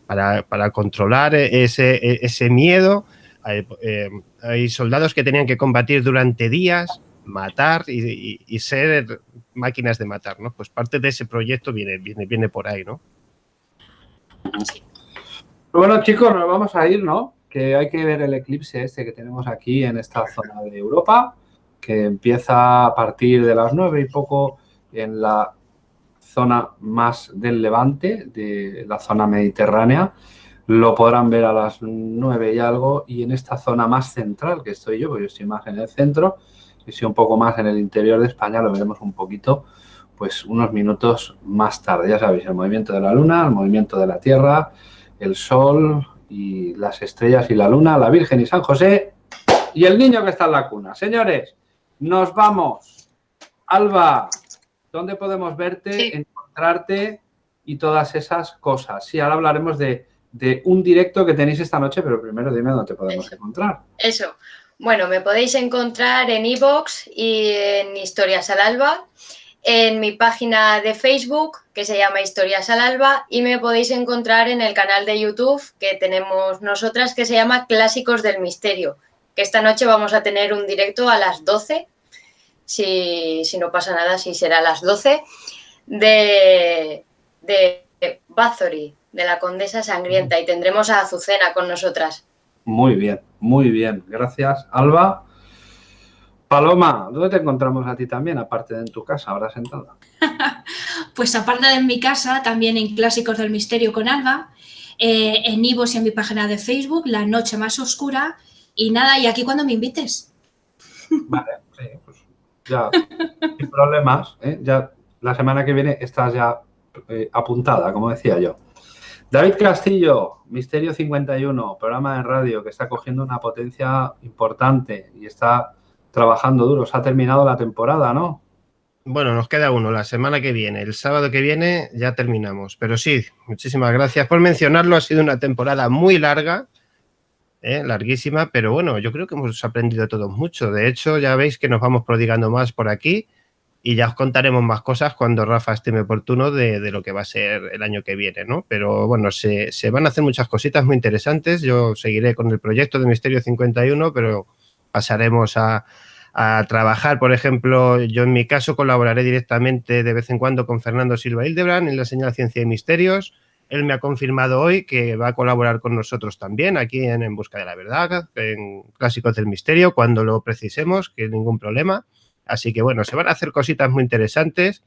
Speaker 4: para, controlar ese, ese miedo. Eh, hay soldados que tenían que combatir durante días, matar y, ser máquinas de matar, ¿no? Pues parte de ese proyecto viene, viene, viene por ahí, ¿no?
Speaker 1: Bueno, chicos, nos vamos a ir, ¿no? Que hay que ver el eclipse este que tenemos aquí en esta zona de Europa, que empieza a partir de las nueve y poco en la zona más del levante, de la zona mediterránea. Lo podrán ver a las nueve y algo y en esta zona más central que estoy yo, porque yo estoy más en el centro, y si un poco más en el interior de España lo veremos un poquito, pues unos minutos más tarde. Ya sabéis, el movimiento de la luna, el movimiento de la Tierra, el Sol y las estrellas y la luna, la Virgen y San José y el niño que está en la cuna. Señores, nos vamos. Alba, ¿dónde podemos verte, encontrarte y todas esas cosas? Sí, ahora hablaremos de, de, un directo que tenéis esta noche, pero primero dime dónde podemos encontrar.
Speaker 2: Eso. Bueno, me podéis encontrar en iVoox y en Historias al Alba, en mi página de Facebook, que se llama Historias al Alba, y me podéis encontrar en el canal de YouTube que tenemos nosotras, que se llama Clásicos del Misterio, que esta noche vamos a tener un directo a las 12, si, no pasa nada, si será a las 12, de, de Bathory, de la Condesa Sangrienta, y tendremos a Azucena con nosotras.
Speaker 1: Muy bien, muy bien. Gracias, Alba. Paloma, ¿dónde te encontramos a ti también, aparte de en tu casa, ahora sentada?
Speaker 3: pues aparte de en mi casa, también en Clásicos del Misterio con Alba, eh, en Ivos y en mi página de Facebook, La Noche Más Oscura, y nada, y aquí cuando me invites.
Speaker 1: Vale, sí, pues ya, sin problemas, ¿eh? ya la semana que viene estás ya eh, apuntada, como decía yo. David Castillo, Misterio 51, programa de radio que está cogiendo una potencia importante y está trabajando duro. Se ha terminado la temporada, ¿no?
Speaker 4: Bueno, nos queda uno la semana que viene. El sábado que viene ya terminamos. Pero sí, muchísimas gracias por mencionarlo. Ha sido una temporada muy larga, ¿eh? larguísima, pero bueno, yo creo que hemos aprendido todos mucho. De hecho, ya veis que nos vamos prodigando más por aquí y ya os contaremos más cosas cuando Rafa estime oportuno de, lo que va a ser el año que viene, ¿no? Pero bueno, se, van a hacer muchas cositas muy interesantes. Yo seguiré con el proyecto de Misterio 51, pero pasaremos a, trabajar, por ejemplo, yo en mi caso colaboraré directamente de vez en cuando con Fernando Silva Hildebrand en la señal Ciencia y Misterios. Él me ha confirmado hoy que va a colaborar con nosotros también aquí en, en Busca de la Verdad, en Clásicos del Misterio, cuando lo precisemos, que ningún problema. Así que bueno, se van a hacer cositas muy interesantes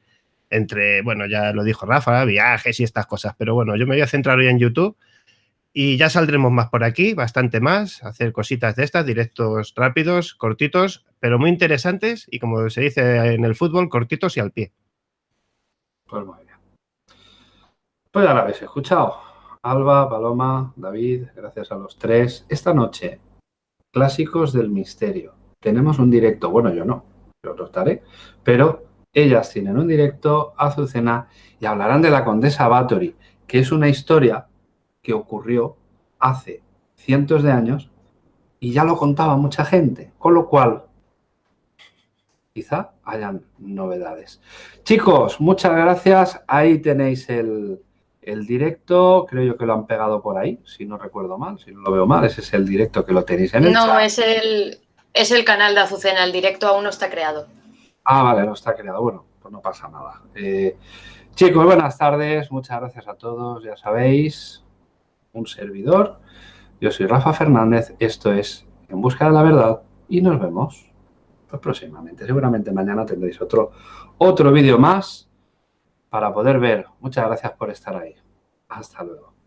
Speaker 4: entre, bueno, ya lo dijo Rafa, viajes y estas cosas, pero bueno, yo me voy a centrar hoy en YouTube y ya saldremos más por aquí, bastante más, hacer cositas de estas, directos rápidos, cortitos, pero muy interesantes y como se dice en el fútbol, cortitos y al pie.
Speaker 1: Pues muy bien. Pues ya lo habéis escuchado. Alba, Paloma, David, gracias a los tres. Esta noche, clásicos del misterio. Tenemos un directo, bueno, yo no, lo estaré, pero ellas tienen un directo, Azucena, y hablarán de la condesa Bathory, que es una historia que ocurrió hace cientos de años y ya lo contaba mucha gente, con lo cual quizá hayan novedades. Chicos, muchas gracias. Ahí tenéis el, el, directo. Creo yo que lo han pegado por ahí, si no recuerdo mal, si no lo veo mal. Ese es el directo que lo tenéis en el
Speaker 2: No, es el, es el canal de Azucena, el directo aún no está creado.
Speaker 1: Ah, vale, no está creado. Bueno, pues no pasa nada. Eh, chicos, buenas tardes. Muchas gracias a todos. Ya sabéis, un servidor. Yo soy Rafa Fernández. Esto es En Busca de la Verdad y nos vemos pues, próximamente. Seguramente mañana tendréis otro, otro vídeo más para poder ver. Muchas gracias por estar ahí. Hasta luego.